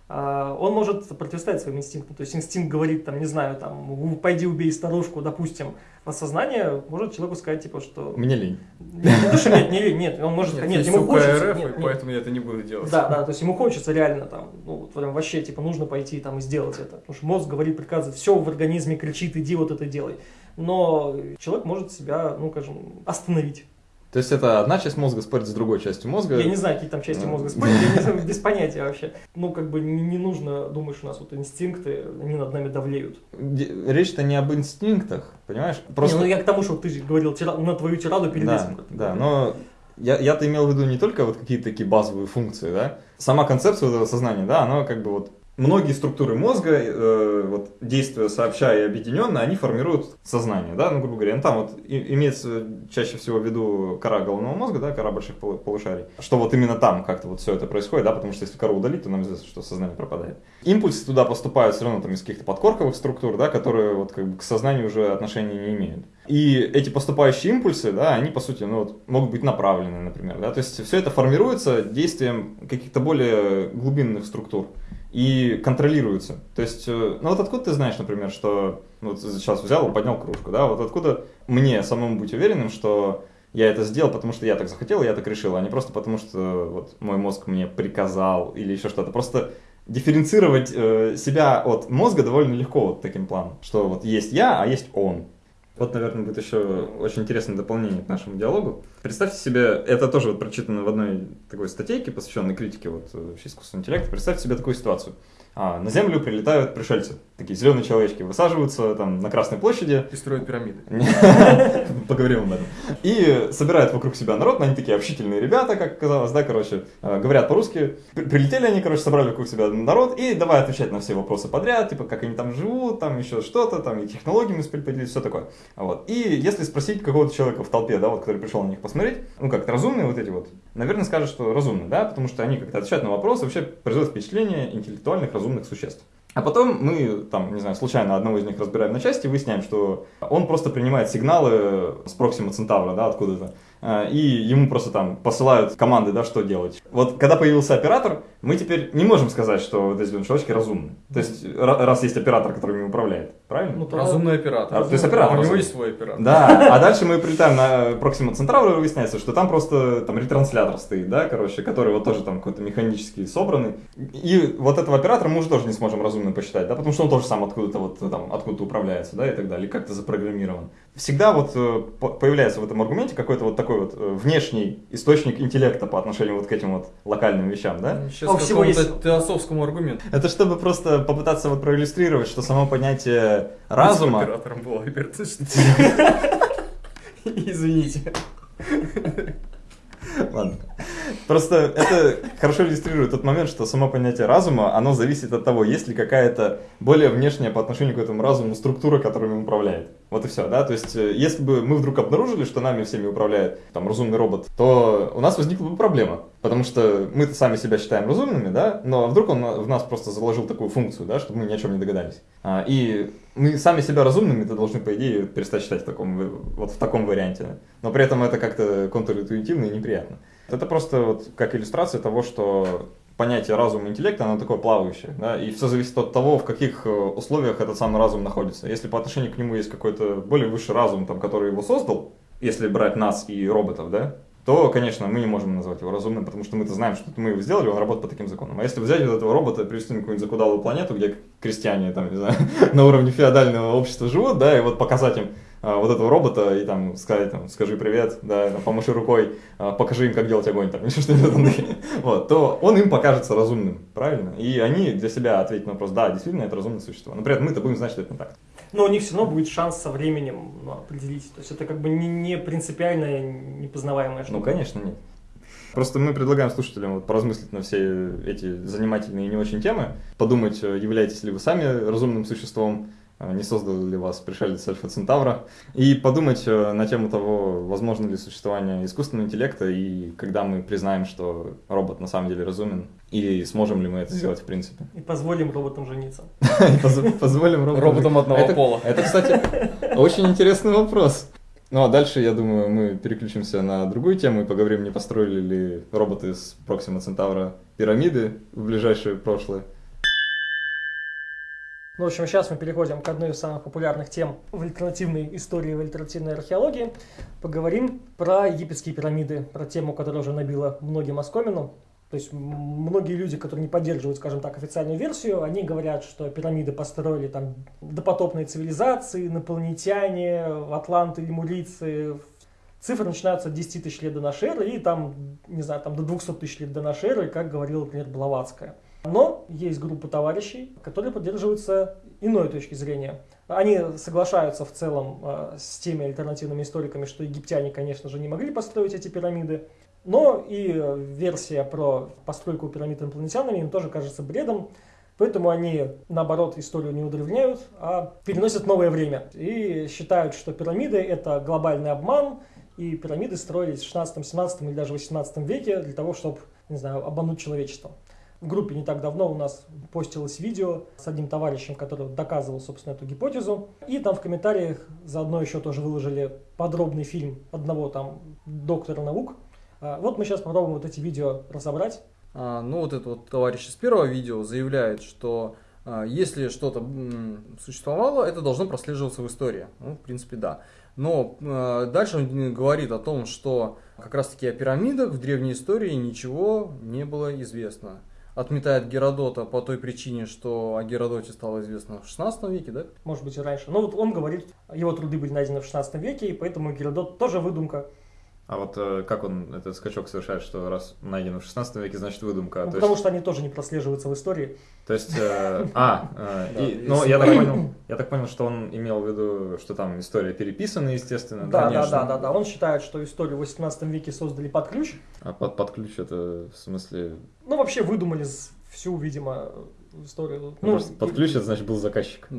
он может противостоять своим инстинктам. То есть инстинкт говорит, там, не знаю, там, пойди убей старушку, допустим. А сознание может человеку сказать, типа, что...
Мне лень.
Не то, что нет, не лень, нет. Он может...
Нет,
Нет, ему хочется...
РФ,
нет,
и
нет.
поэтому я это не буду делать.
Да, да, то есть ему хочется реально там, ну, вот прям вообще, типа, нужно пойти там и сделать это. Потому что мозг говорит, приказывает, все в организме кричит, иди вот это делай. Но человек может себя, ну, скажем, остановить.
То есть это одна часть мозга спорит с другой частью мозга.
Я не знаю, какие там части мозга спорят, я не знаю, без понятия вообще. Ну, как бы не, не нужно думать, что у нас вот инстинкты, они над нами давлеют.
Речь-то не об инстинктах, понимаешь?
Не, ну я к тому, что ты же говорил тира- на твою тираду перед
да,
этим.
да, но я, я-то имел в виду не только вот какие-то такие базовые функции, да, сама концепция вот этого сознания, да, она как бы вот многие структуры мозга, э, вот действуя сообща и объединенно, они формируют сознание, да, ну, грубо говоря, ну, там вот и- имеется чаще всего в виду кора головного мозга, да, кора больших полу- полушарий, что вот именно там как-то вот все это происходит, да, потому что если кору удалить, то нам известно, что сознание пропадает. Импульсы туда поступают все равно там из каких-то подкорковых структур, да, которые вот как бы к сознанию уже отношения не имеют. И эти поступающие импульсы, да, они по сути, ну вот, могут быть направлены, например, да, то есть все это формируется действием каких-то более глубинных структур и контролируется. То есть, э, ну вот откуда ты знаешь, например, что ну, вот сейчас взял и поднял кружку, да, вот откуда мне самому быть уверенным, что я это сделал, потому что я так захотел, я так решил, а не просто потому, что вот мой мозг мне приказал или еще что-то. Просто дифференцировать э, себя от мозга довольно легко вот таким планом, что вот есть я, а есть он. Вот, наверное, будет еще очень интересное дополнение к нашему диалогу. Представьте себе, это тоже вот прочитано в одной такой статейке, посвященной критике вот, э, искусственного интеллекта. Представьте себе такую ситуацию. А, на Землю прилетают пришельцы, такие зеленые человечки, высаживаются там на Красной площади,
И строят пирамиды.
Поговорим об этом. И собирают вокруг себя народ, но они такие общительные ребята, как казалось, да, короче, э, говорят по-русски. При- Прилетели они, короче, собрали вокруг себя народ и давай отвечать на все вопросы подряд, типа, как они там живут, там еще что-то, там и технологиями успели поделиться, все такое. Вот. И если спросить какого-то человека в толпе, да, вот, который пришел на них посмотреть, ну, как разумные вот эти вот, наверное, скажут, что разумные, да, потому что они как-то отвечают на вопросы, вообще производят впечатление интеллектуальных разумных существ. А потом мы, там, не знаю, случайно одного из них разбираем на части, выясняем, что он просто принимает сигналы с Проксима Центавра, да, откуда-то, и ему просто там посылают команды, да, что делать. Вот когда появился оператор, мы теперь не можем сказать, что вот эти человечки разумны. То есть, ра- раз есть оператор, который ими управляет, правильно?
Ну,
Разумный оператор.
А, то есть оператор
А у него
разумный.
есть свой оператор.
Да, а дальше мы прилетаем на Проксима Центавра, и выясняется, что там просто там ретранслятор стоит, да, короче, который вот тоже там какой-то механически собранный. И вот этого оператора мы уже тоже не сможем разумно посчитать, да, потому что он тоже сам откуда-то вот там, откуда-то управляется, да, и так далее, как-то запрограммирован. Всегда вот э, по- появляется в этом аргументе какой-то вот такой вот э, внешний источник интеллекта по отношению вот к этим вот локальным вещам, да.
Сейчас
А у всего есть-
теософскому аргументу.
Это чтобы просто попытаться вот проиллюстрировать, что само понятие разума...
Оператором был Альберт. Извините.
Ладно. Просто это хорошо иллюстрирует тот момент, что само понятие разума, оно зависит от того, есть ли какая-то более внешняя по отношению к этому разуму структура, которая им управляет. Вот и все, да? То есть, э, если бы мы вдруг обнаружили, что нами всеми управляет там разумный робот, то у нас возникла бы проблема. Потому что мы сами себя считаем разумными, да? Но вдруг он в нас просто заложил такую функцию, да, чтобы мы ни о чем не догадались. А, и мы сами себя разумными то должны, по идее, перестать считать в таком, вот в таком варианте. Но при этом это как-то контринтуитивно и неприятно. Это просто вот как иллюстрация того, что понятие разума и интеллекта, оно такое плавающее, да, и все зависит от того, в каких э, условиях этот самый разум находится. Если по отношению к нему есть какой-то более высший разум, там, который его создал, если брать нас и роботов, да, то, конечно, мы не можем назвать его разумным, потому что мы-то знаем, что мы его сделали, он работает по таким законам. А если взять вот этого робота и привести на какую-нибудь закудалую планету, где крестьяне, там, не знаю, на уровне феодального общества живут, да, и вот показать им вот этого робота и там сказать, там, скажи привет, да, там, помаши рукой, а, покажи им, как делать огонь, там, там, вот, то он им покажется разумным, правильно? И они для себя ответят на вопрос, да, действительно, это разумное существо. Но при этом мы-то будем знать, что это не так.
Но у них все равно будет шанс со временем ну, определить. То есть это как бы не, не принципиальная, непознаваемая штука.
Ну, конечно, нет. Просто мы предлагаем слушателям вот поразмыслить на все эти занимательные и не очень темы, подумать, являетесь ли вы сами разумным существом, не создал ли вас пришелец Альфа Центавра, и подумать э, на тему того, возможно ли существование искусственного интеллекта, и когда мы признаем, что робот на самом деле разумен, и сможем ли мы это сделать в принципе.
И позволим роботам жениться.
Поз- Позволим роботам...
Одного пола.
Это, кстати, очень интересный вопрос. Ну а дальше, я думаю, мы переключимся на другую тему и поговорим, не построили ли роботы с Проксима Центавра пирамиды в ближайшее прошлое.
Ну, в общем, сейчас мы переходим к одной из самых популярных тем в альтернативной истории, в альтернативной археологии. Поговорим про египетские пирамиды, про тему, которая уже набила многим оскомину. То есть многие люди, которые не поддерживают, скажем так, официальную версию, они говорят, что пирамиды построили там допотопные цивилизации, инопланетяне, атланты, лемурийцы. Цифры начинаются от 10 тысяч лет до нашей эры и там, не знаю, там до 200 тысяч лет до нашей эры, как говорила, например, Блаватская. Но есть группа товарищей, которые поддерживаются иной точки зрения. Они соглашаются в целом э, с теми альтернативными историками, что египтяне, конечно же, не могли построить эти пирамиды. Но и версия про постройку пирамид инопланетянами им тоже кажется бредом. Поэтому они, наоборот, историю не удревняют, а переносят новое время. И считают, что пирамиды – это глобальный обман, и пирамиды строились в 16, 17 или даже 18 веке для того, чтобы, не знаю, обмануть человечество. В группе не так давно у нас постилось видео с одним товарищем, который доказывал, собственно, эту гипотезу. И там в комментариях заодно еще тоже выложили подробный фильм одного там доктора наук. А, вот мы сейчас попробуем вот эти видео разобрать.
А, ну вот этот вот товарищ из первого видео заявляет, что а, если что-то существовало, это должно прослеживаться в истории. Ну, в принципе, да. Но а, дальше он говорит о том, что как раз-таки о пирамидах в древней истории ничего не было известно отметает Геродота по той причине, что о Геродоте стало известно в 16 веке, да?
Может быть и раньше. Но вот он говорит, его труды были найдены в 16 веке, и поэтому Геродот тоже выдумка.
А вот э, как он этот скачок совершает, что раз найдено в 16 веке, значит выдумка?
Ну, потому есть... что они тоже не прослеживаются в истории.
То есть, э, а, э, и, ну я так понял, я так понял, что он имел в виду, что там история переписана, естественно.
Да, да, да, да, да. Он считает, что историю в 18 веке создали под ключ.
А под, под ключ это в смысле?
Ну вообще выдумали всю, видимо, историю.
Ну, под ключ это значит был заказчик.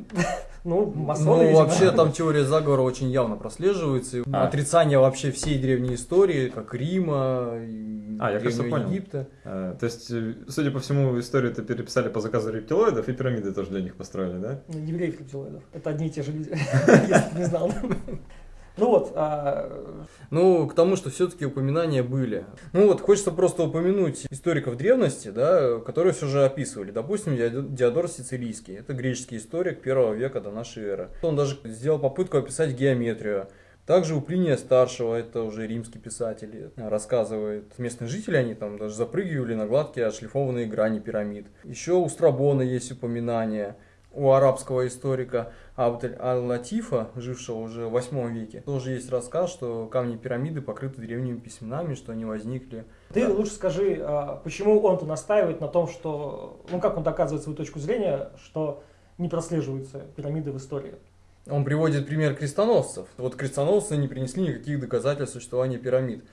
Ну, масоны,
Ну, вообще там теория заговора очень явно прослеживается. А. Отрицание вообще всей древней истории, как Рима,
а, я кажется, понял.
Египта.
А, то есть, э, судя по всему, историю это переписали по заказу рептилоидов и пирамиды тоже для них построили, да?
Ну, евреев рептилоидов. Это одни и те же люди, если не знал. Ну вот. А...
Ну, к тому, что все-таки упоминания были. Ну вот, хочется просто упомянуть историков древности, да, которые все же описывали. Допустим, Диодор Сицилийский. Это греческий историк первого века до нашей эры. Он даже сделал попытку описать геометрию. Также у Плиния Старшего, это уже римский писатель, рассказывает, местные жители, они там даже запрыгивали на гладкие отшлифованные грани пирамид. Еще у Страбона есть упоминания у арабского историка Абдель Аль-Латифа, жившего уже в 8 веке, тоже есть рассказ, что камни пирамиды покрыты древними письменами, что они возникли.
Ты да. лучше скажи, а, почему он-то настаивает на том, что, ну как он доказывает свою точку зрения, что не прослеживаются пирамиды в истории?
Он приводит пример крестоносцев. Вот крестоносцы не принесли никаких доказательств существования пирамид.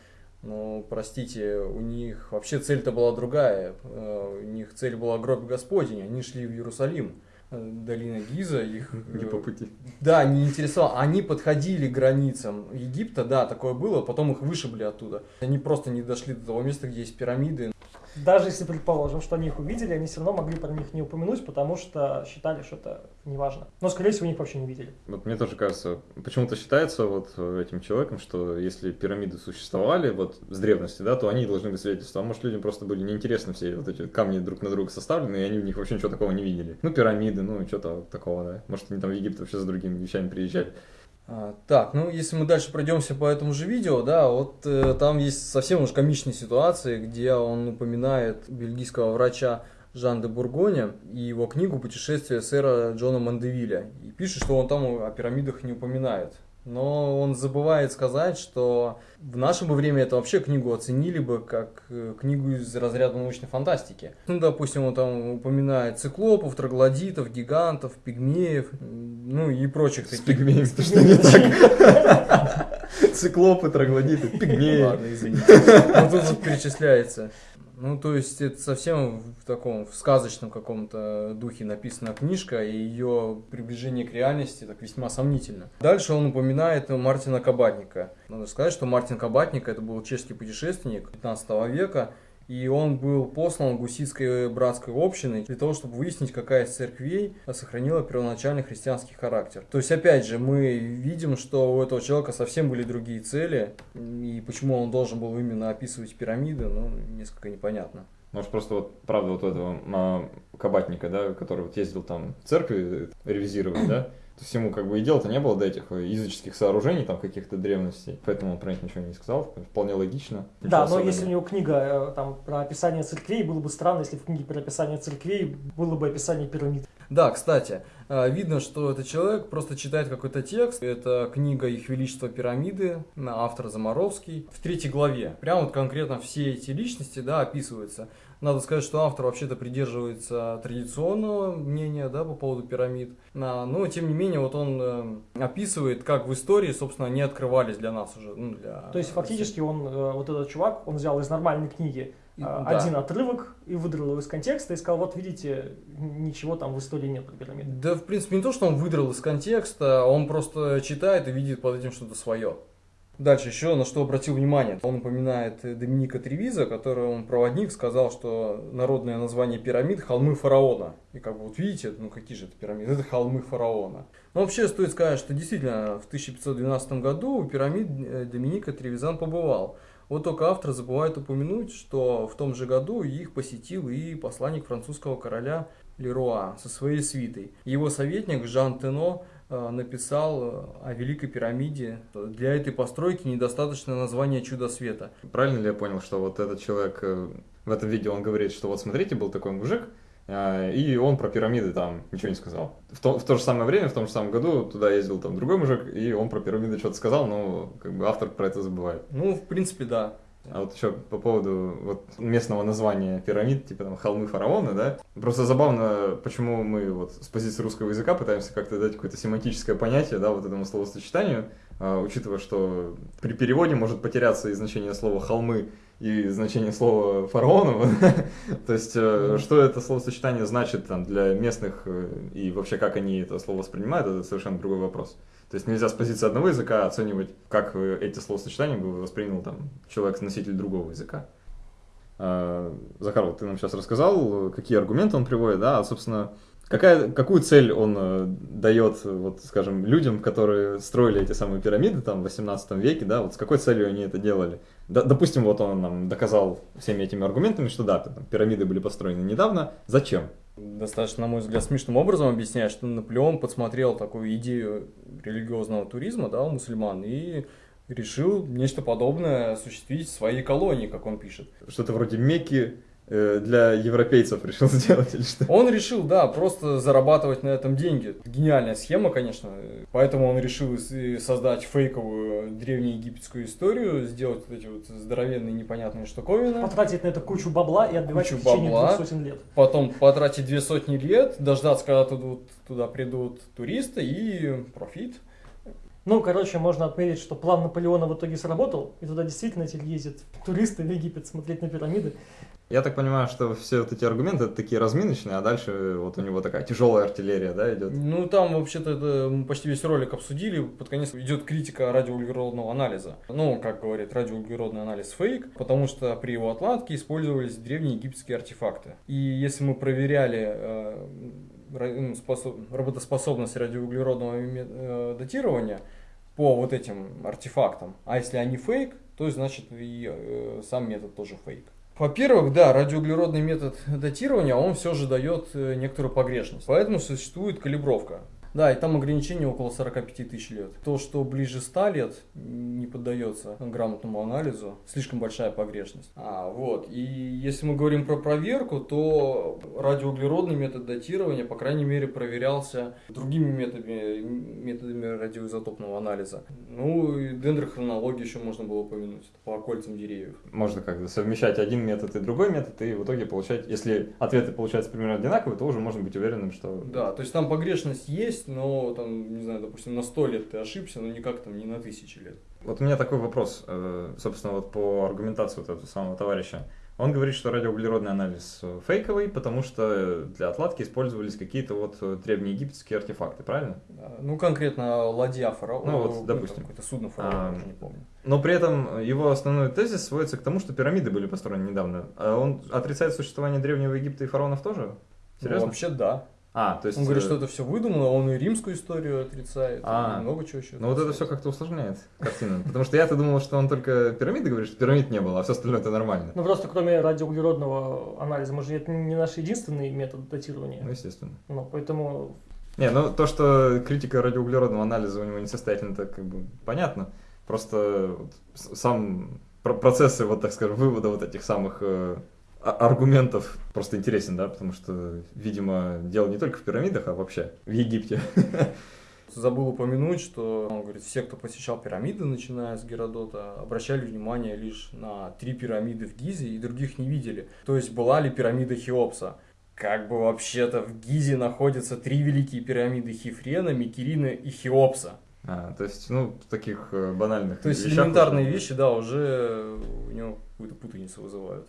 Но, простите, у них вообще цель-то была другая. Э, у них цель была гроб Господень, они шли в Иерусалим. Э, долина Гиза, их...
Не по пути.
Да, не интересовало. Они подходили к границам Египта, да, такое было, потом их вышибли оттуда. Они просто не дошли до того места, где есть пирамиды.
Даже если предположим, что они их увидели, они все равно могли про них не упомянуть, потому что считали, что это неважно. Но, скорее всего, их вообще не видели.
Вот мне тоже кажется, почему-то считается вот этим человеком, что если пирамиды существовали вот с древности, да, то они должны быть свидетельством. А может, людям просто были неинтересны все вот эти камни друг на друга составлены, и они в них вообще ничего такого не видели. Ну, пирамиды, ну, что-то такого, да. Может, они там в Египет вообще за другими вещами приезжали.
А, так, ну если мы дальше пройдемся по этому же видео, да, вот э, там есть совсем уж комичные ситуации, где он упоминает бельгийского врача Жан де Бургоня и его книгу «Путешествие сэра Джона Мандевиля». И пишет, что он там о пирамидах не упоминает. Но он забывает сказать, что в наше бы время это вообще книгу оценили бы как э, книгу из разряда научной фантастики. Ну, допустим, он там упоминает циклопов, троглодитов, гигантов, пигмеев, ну и прочих
таких. С пигмеев, то что не так. Циклопы, троглодиты, пигмеи.
Ладно, извините. Вот тут перечисляется. Ну, то есть это совсем в таком в сказочном каком-то духе написана книжка, и ее приближение к реальности так весьма сомнительно. Дальше он упоминает Мартина Кабатника. Надо сказать, что Мартин Кабатник это был чешский путешественник 15 века, и он был послан гуситской братской общиной для того, чтобы выяснить, какая из церквей сохранила первоначальный христианский характер. То есть, опять же, мы видим, что у этого человека совсем были другие цели, и почему он должен был именно описывать пирамиды, ну, несколько непонятно.
Может, просто вот, правда, вот этого а, кабатника, да, который вот ездил там в церкви ревизировать, да, то есть ему как бы и дела-то не было до этих языческих сооружений, там каких-то древностей, поэтому он про них ничего не сказал, вполне логично.
Да, но если у него книга э, там про описание церквей, было бы странно, если в книге про описание церквей было бы описание пирамид.
Да, кстати, э, видно, что этот человек просто читает какой-то текст. Это книга «Их Величество пирамиды», автор Замаровский. В третьей главе прям вот конкретно все эти личности да, описываются. Надо сказать, что автор вообще-то придерживается традиционного мнения да, по поводу пирамид. Но, тем не менее, вот он э, описывает, как в истории, собственно, они открывались для нас уже. Ну, для...
То есть, фактически, он, э, вот этот чувак, он взял из нормальной книги и, э, один да. отрывок и выдрал его из контекста и сказал, вот видите, ничего там в истории нет про пирамиды.
Да, в принципе, не то, что он выдрал из контекста, он просто читает и видит под этим что-то свое. Дальше еще на что обратил внимание. Он упоминает Доминика Тревиза, который он проводник, сказал, что народное название пирамид – холмы фараона. И как бы вот видите, ну какие же это пирамиды? Это холмы фараона. Но вообще стоит сказать, что действительно в 1512 году у пирамид э, Доминика Тревизан побывал. Вот только автор забывает упомянуть, что в том же году их посетил и посланник французского короля Леруа со своей свитой. Его советник Жан Тено Э, написал э, о Великой пирамиде. Для этой постройки недостаточно названия чудо света.
Правильно ли я понял, что вот этот человек э, в этом видео он говорит, что вот смотрите, был такой мужик, и он про пирамиды там ничего не сказал. В то, в то же самое время, в том же самом году туда ездил там другой мужик, и он про пирамиды что-то сказал, но как бы автор про это забывает.
Ну, в принципе, да.
А вот еще по поводу вот местного названия пирамид, типа там холмы фараона, да. Просто забавно, почему мы вот с позиции русского языка пытаемся как-то дать какое-то семантическое понятие, да, вот этому словосочетанию, а, учитывая, что при переводе может потеряться и значение слова холмы и значение слова фараонов. То есть, э, что это словосочетание значит там для местных э, и вообще как они это слово воспринимают, это совершенно другой вопрос. То есть нельзя с позиции одного языка оценивать, как эти словосочетания бы воспринял там человек-носитель другого языка. А, Захар, вот ты нам сейчас рассказал, какие аргументы он приводит, да, а, собственно, какая, какую цель он э, дает, вот, скажем, людям, которые строили эти самые пирамиды там в 18 веке, да, вот с какой целью они это делали? Д допустим, вот он нам доказал всеми этими аргументами, что да, там, пирамиды были построены недавно, зачем?
Достаточно, на мой взгляд, смешным образом объясняет, что Наполеон подсмотрел такую идею религиозного туризма да, у мусульман и решил нечто подобное осуществить в своей колонии, как он пишет.
Что-то вроде Мекки для европейцев решил сделать или что?
Он решил, да, просто зарабатывать на этом деньги. Гениальная схема, конечно. Поэтому он решил создать фейковую древнеегипетскую историю, сделать вот эти вот здоровенные непонятные штуковины.
Потратить на это кучу бабла и отбивать кучу в течение бабла, двух сотен лет.
Потом потратить две сотни лет, дождаться, когда туда, туда придут туристы и профит.
Ну, короче, можно отметить, что план Наполеона в итоге сработал, и туда действительно теперь ездят туристы в Египет смотреть на пирамиды.
Я так понимаю, что все вот эти аргументы такие разминочные, а дальше вот у него такая тяжелая артиллерия, да, идет.
Ну, там вообще-то мы почти весь ролик обсудили. Под конец идет критика радиоуглеродного анализа. Ну, как говорит, радиоуглеродный анализ фейк, потому что при его отладке использовались древние египетские артефакты. И если мы проверяли э, ну, способ, работоспособность радиоуглеродного э, датирования по вот этим артефактам, а если они фейк, то значит и э, сам метод тоже фейк. Во-первых, да, радиоуглеродный метод датирования, он все же дает э, некоторую погрешность. Поэтому существует калибровка. Да, и там ограничение около 45 тысяч лет. То, что ближе 100 лет не поддается грамотному анализу, слишком большая погрешность. А, вот. И если мы говорим про проверку, то радиоуглеродный метод датирования, по крайней мере, проверялся другими методами, методами радиоизотопного анализа. Ну, и дендрохронологию еще можно было упомянуть, по кольцам деревьев.
Можно как-то совмещать один метод и другой метод, и в итоге получать, если ответы получаются примерно одинаковые, то уже можно быть уверенным, что...
Да, то есть там погрешность есть, есть, но там, не знаю, допустим, на 100 лет ты ошибся, но никак там не на тысячи лет.
Вот у меня такой вопрос, э, собственно, вот по аргументации вот этого самого товарища. Он говорит, что радиоуглеродный анализ фейковый, потому что для отладки использовались какие-то вот древнеегипетские артефакты, правильно?
Ну, конкретно ладья фараона.
Ну, вот, допустим.
Какое-то судно фараона, а, уже не помню.
Но при этом его основной тезис сводится к тому, что пирамиды были построены недавно. А он отрицает существование Древнего Египта и фараонов тоже?
Серьезно? Ну, вообще да.
А, то есть...
Он говорит,
э,
что это все выдумано, он и римскую историю отрицает,
А.
и много чего еще.
Ну вот это все как-то усложняет картину. Потому что я-то думал, что он только пирамиды говорит, что пирамид не было, а все остальное это нормально.
Ну просто кроме радиоуглеродного анализа, мы же это не наш единственный метод датирования.
Ну, естественно.
Ну, поэтому
Не, ну то, что критика радиоуглеродного анализа у него несостоятельна, это как бы понятно. Просто сам про- процессы, вот так скажем, вывода вот этих самых э, аргументов просто интересен, да, потому что, видимо, дело не только в пирамидах, а вообще в Египте.
Забыл упомянуть, что он говорит, все, кто посещал пирамиды, начиная с Геродота, обращали внимание лишь на три пирамиды в Гизе и других не видели. То есть была ли пирамида Хеопса? Как бы вообще-то в Гизе находятся три великие пирамиды Хифрена, Микерина и Хеопса.
А, то есть, ну, таких э, банальных
То есть элементарные
уже-
вещи, да, уже у него какую-то путаницу вызывают.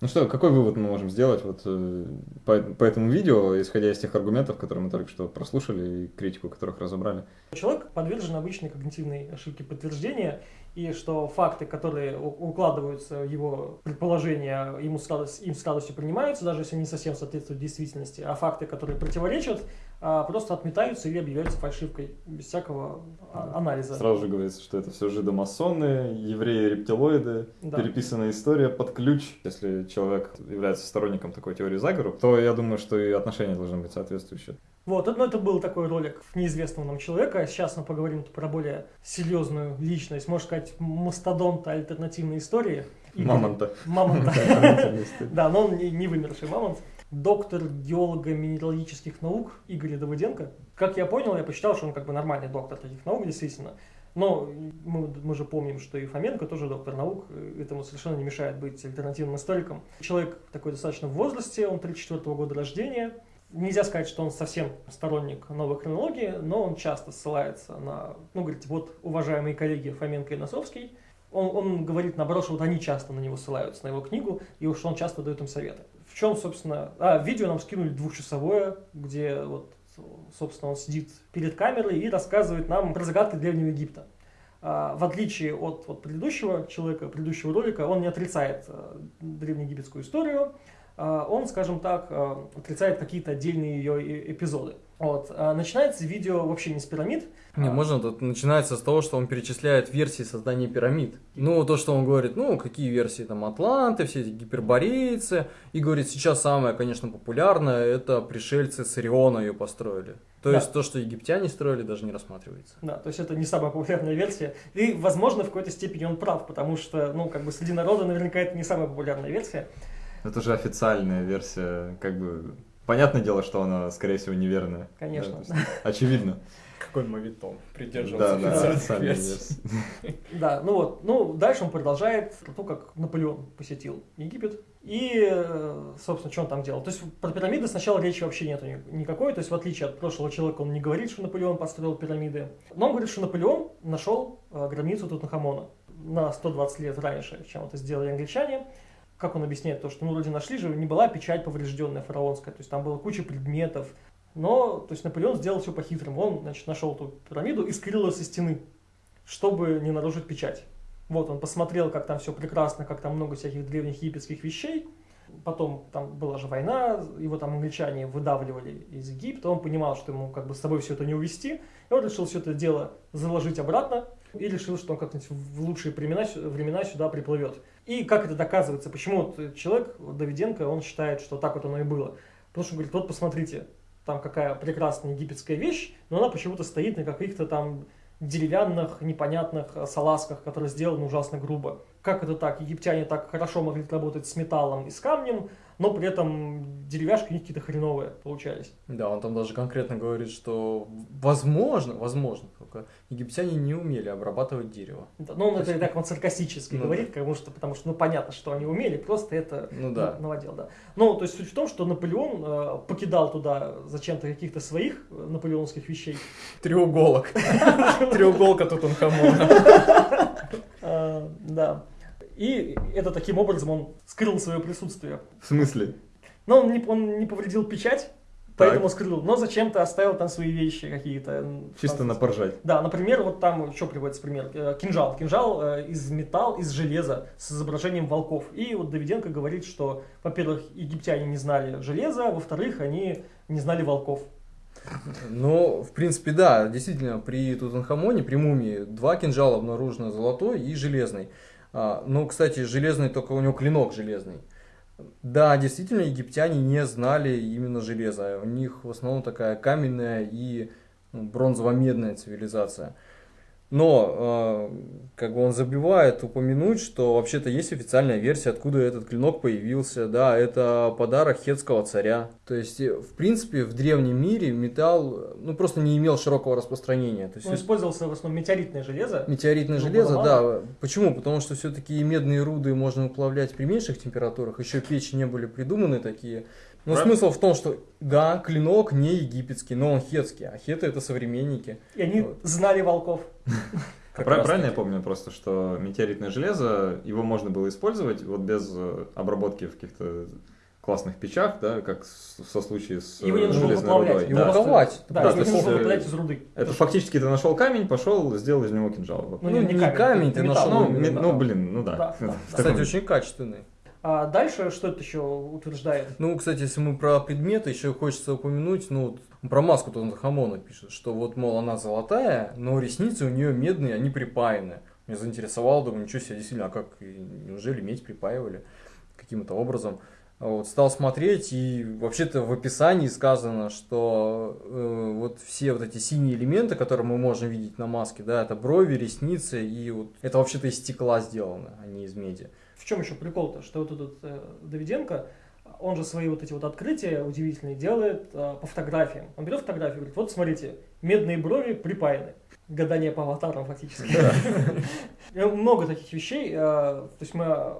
Ну что, какой вывод мы можем сделать вот э, по, по этому видео, исходя из тех аргументов, которые мы только что прослушали и критику которых разобрали?
человек подвержен обычной когнитивной ошибке подтверждения, и что факты, которые укладываются в его предположения, ему с радость- им с радостью принимаются, даже если не совсем соответствуют действительности, а факты, которые противоречат, просто отметаются или объявляются фальшивкой, без всякого а, анализа.
Сразу же говорится, что это все жидомасоны, евреи-рептилоиды,
Да.
переписанная история под ключ. Если человек является сторонником такой теории заговору, то я думаю, что и отношения должны быть соответствующие.
Вот, ну, это был такой ролик неизвестного нам человека. Сейчас мы поговорим про более серьезную личность, можно сказать, мастодонта альтернативной истории.
Мамонта.
Мамонта. Да, но он не, не вымерший мамонт. Доктор геолого-минералогических наук Игорь Давыденко. Как я понял, я посчитал, что он как бы нормальный доктор таких наук, действительно. Но мы, мы же помним, что и Фоменко тоже доктор наук, и этому совершенно не мешает быть альтернативным историком. Человек такой достаточно в возрасте, он 34 года рождения. Нельзя сказать, что он совсем сторонник новой хронологии, но он часто ссылается на, ну, говорит, вот, уважаемые коллеги Фоменко и Носовский, он, он говорит, наоборот, что вот они часто на него ссылаются, на его книгу, и уж он часто дает им советы. Чем, собственно... А, видео нам скинули двухчасовое, где вот, собственно, он сидит перед камерой и рассказывает нам про загадки Древнего Египта. А, в отличие от, от предыдущего человека, предыдущего ролика, он не отрицает а, древнеегипетскую историю, а, он, скажем так, а, отрицает какие-то отдельные ее эпизоды. Вот. А, начинается видео вообще не с пирамид.
Не,
а,
можно, тут начинается с того, что он перечисляет версии создания пирамид. Ну, то, что он говорит, ну, какие версии там Атланты, все эти гиперборейцы. И говорит, сейчас самое, конечно, популярное, это пришельцы с Ориона ее построили. То
Да.
есть то, что египтяне строили, даже не рассматривается.
Да, то есть это не самая популярная версия. И, возможно, в какой-то степени он прав, потому что, ну, как бы среди народа наверняка это не самая популярная версия.
Это же официальная версия, как бы... Понятное дело, что она, скорее всего, неверная.
Конечно.
Да, есть Очевидно.
Какой мовитон
Да, да, официальная версия.
Да, ну вот, ну, дальше он продолжает про то, как Наполеон посетил Египет. И, э, собственно, что он там делал. То есть про пирамиды сначала речи вообще нету ни- никакой. То есть в отличие от прошлого человека, он не говорит, что Наполеон построил пирамиды. Но он говорит, что Наполеон нашел э, гробницу Тутанхамона на 120 лет раньше, чем это сделали англичане. Как он объясняет то, что ну вроде нашли же, не была печать поврежденная фараонская, то есть там была куча предметов. Но, то есть Наполеон сделал все по-хитрому. Он, значит, нашел эту пирамиду и скрыл ее со стены, чтобы не нарушить печать. Вот, он посмотрел, как там все прекрасно, как там много всяких древних египетских вещей. Потом там была же война, его там англичане выдавливали из Египта. Он понимал, что ему как бы с собой все это не увезти. И он решил все это дело заложить обратно и решил, что он как-нибудь в лучшие времена, времена сюда приплывет. И как это доказывается? Почему вот человек, вот Давиденко, он считает, что так вот оно и было? Потому что он говорит, вот посмотрите, там какая прекрасная египетская вещь, но она почему-то стоит на каких-то там деревянных, непонятных салазках, которые сделаны ужасно грубо. Как это так? Египтяне так хорошо могли работать с металлом и с камнем, но при этом деревяшки у них какие-то хреновые получались.
Да, он там даже конкретно говорит, что возможно, возможно, только египтяне не умели обрабатывать дерево.
Да, Ну, он это так вот саркастически
Ну
говорит, потому что, потому что, ну, понятно, что они умели, просто это
Ну да.
на- наводил, да. Ну, то есть суть в том, что Наполеон э, покидал туда зачем-то каких-то своих э, наполеонских вещей.
Треуголок. Треуголка Тутанхамона.
Э, да. И это таким образом он скрыл свое присутствие.
В смысле?
Но он не, он не повредил печать, поэтому скрыл. Но зачем-то оставил там свои вещи какие-то.
Чисто
там-
на поржать.
Да, например, вот там, что приводится пример, Э, кинжал. Кинжал э, из металла, из железа с изображением волков. И вот Давиденко говорит, что, во-первых, египтяне не знали железа, во-вторых, они не знали волков.
Ну, в принципе, да, действительно, при Тутанхамоне, при мумии, два кинжала обнаружено, золотой и железный. А, ну, кстати, железный, только у него клинок железный. Да, действительно, египтяне не знали именно железа. У них в основном такая каменная и ну, бронзово-медная цивилизация. Но, э, как бы он забивает упомянуть, что вообще-то есть официальная версия, откуда этот клинок появился. Да, это подарок хетского царя. То есть, э, в принципе, в древнем мире металл, э, ну, просто не имел широкого распространения. То есть,
Он использовался в основном метеоритное железо.
Метеоритное
Ну,
железо, да. Почему? Потому что все-таки медные руды можно уплавлять при меньших температурах. Еще печи не были придуманы такие. Но
Правильно.
смысл в том, что да, клинок не египетский, но он хетский, а хеты это современники.
И они
Вот.
знали волков.
Правильно я помню просто, что метеоритное железо, его можно было использовать вот без э, обработки в каких-то классных печах, да, как со случае с
Его не нужно
железной
выплавлять.
рудой.
Его
Да.
Да,
Да, есть,
нужно
э,
выплавлять из руды.
Это фактически ты нашел камень, пошел, сделал из него кинжал.
Ну,
Ну,
не, камень,
ты
металл.
нашел
Ну, ну, блин, ну да.
Да,
Кстати, очень качественный.
А дальше что это еще утверждает?
Ну, кстати, если мы про предметы, еще хочется упомянуть, ну, про маску Тутанхамона пишет, что вот, мол, она золотая, но ресницы у нее медные, они припаяны. Меня заинтересовало, думаю, ничего себе, действительно, а как, неужели медь припаивали каким-то образом? Вот, стал смотреть, и вообще-то в описании сказано, что э, вот все вот эти синие элементы, которые мы можем видеть на маске, да, это брови, ресницы, и вот это вообще-то из стекла сделано, а не из меди.
В чем еще прикол-то? Что вот этот э, Давиденко, он же свои вот эти вот открытия удивительные делает э, по фотографиям. Он берет фотографию и говорит, вот смотрите, медные брови припаяны. Гадание по аватарам фактически. Много таких вещей. э, То есть мы э,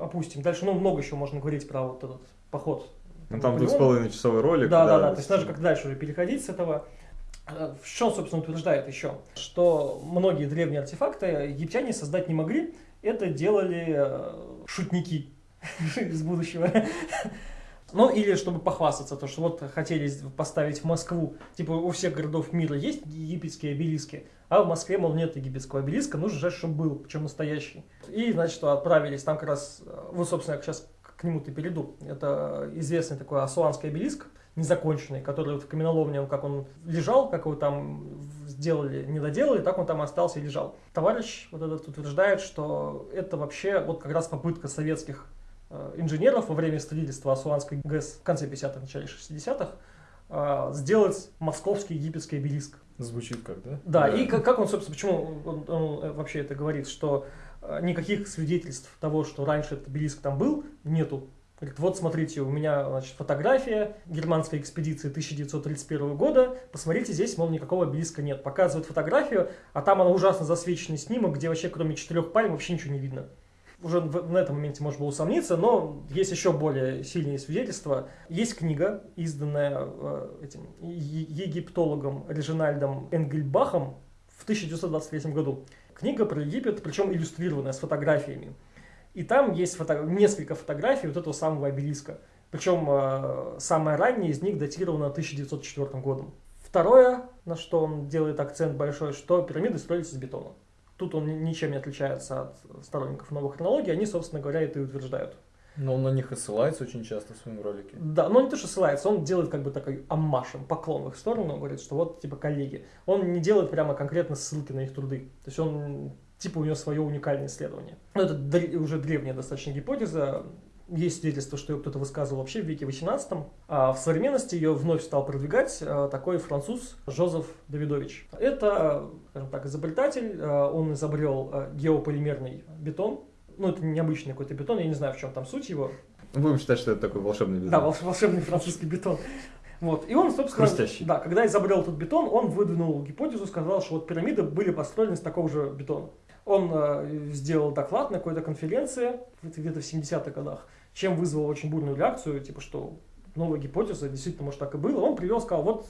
опустим. Дальше, ну, много еще можно говорить про вот этот поход.
Ну, там двух с половиной часовой ролик.
Да, да, да. То есть даже как дальше уже переходить с этого. Э, В чем, собственно, утверждает еще? Что многие древние артефакты египтяне создать не могли. Это делали э, шутники из будущего. Ну, или чтобы похвастаться, то, что вот хотели поставить в Москву, типа у всех городов мира есть египетские обелиски, а в Москве, мол, нет египетского обелиска, нужно же, чтобы был, причем настоящий. И, значит, отправились, там как раз, э, вот, собственно, сейчас к нему-то перейду. Это известный такой асуанский обелиск, незаконченный, который вот в каменоломне, как он лежал, как его там сделали, не доделали, так он там остался и лежал. Товарищ вот этот утверждает, что это вообще вот как раз попытка советских э, инженеров во время строительства Асуанской ГЭС в конце 50-х, начале 60-х э, сделать московский египетский обелиск.
Звучит как, да?
Да,
Да.
и как, как он, собственно, почему он, он, э, вообще это говорит, что никаких свидетельств того, что раньше этот обелиск там был, нету. Говорит, вот смотрите, у меня значит, фотография германской экспедиции 1931 года, посмотрите, здесь, мол, никакого обелиска нет. Показывает фотографию, а там она ужасно засвеченный снимок, где вообще кроме четырех пальм вообще ничего не видно. Уже в- на этом моменте можно было усомниться, но есть еще более сильные свидетельства. Есть книга, изданная э, этим египтологом Режинальдом Энгельбахом в 1923 году. Книга про Египет, причем иллюстрированная с фотографиями. И там есть фото- несколько фотографий вот этого самого обелиска. Причем э, самая ранняя из них датирована 1904 годом. Второе, на что он делает акцент большой, что пирамиды строились из бетона. Тут он ни- ничем не отличается от сторонников новой хронологии, они, собственно говоря, это и утверждают.
Но он на них и ссылается очень часто в своем ролике.
Да, но не то, что ссылается, он делает как бы такой аммаш, им, поклон в их сторону, он говорит, что вот, типа, коллеги. Он не делает прямо конкретно ссылки на их труды. То есть он, типа, у него свое уникальное исследование. Ну, это др- уже древняя достаточно гипотеза. Есть свидетельство, что ее кто-то высказывал вообще в веке 18 а в современности ее вновь стал продвигать а, такой француз Жозеф Давидович. Это, скажем так, изобретатель, а, он изобрел а, геополимерный бетон, ну, это необычный какой-то бетон, я не знаю, в чем там суть его,
Будем считать, что это такой волшебный
да,
бетон.
волш- волшебный французский бетон. Вот. И он, собственно,
Хрустящий.
да, когда изобрел этот бетон, он выдвинул гипотезу, сказал, что вот пирамиды были построены из такого же бетона. Он э, сделал доклад на какой-то конференции, где-то в 70-х годах, чем вызвал очень бурную реакцию, типа, что новая гипотеза, действительно, может, так и было. Он привел, сказал, вот,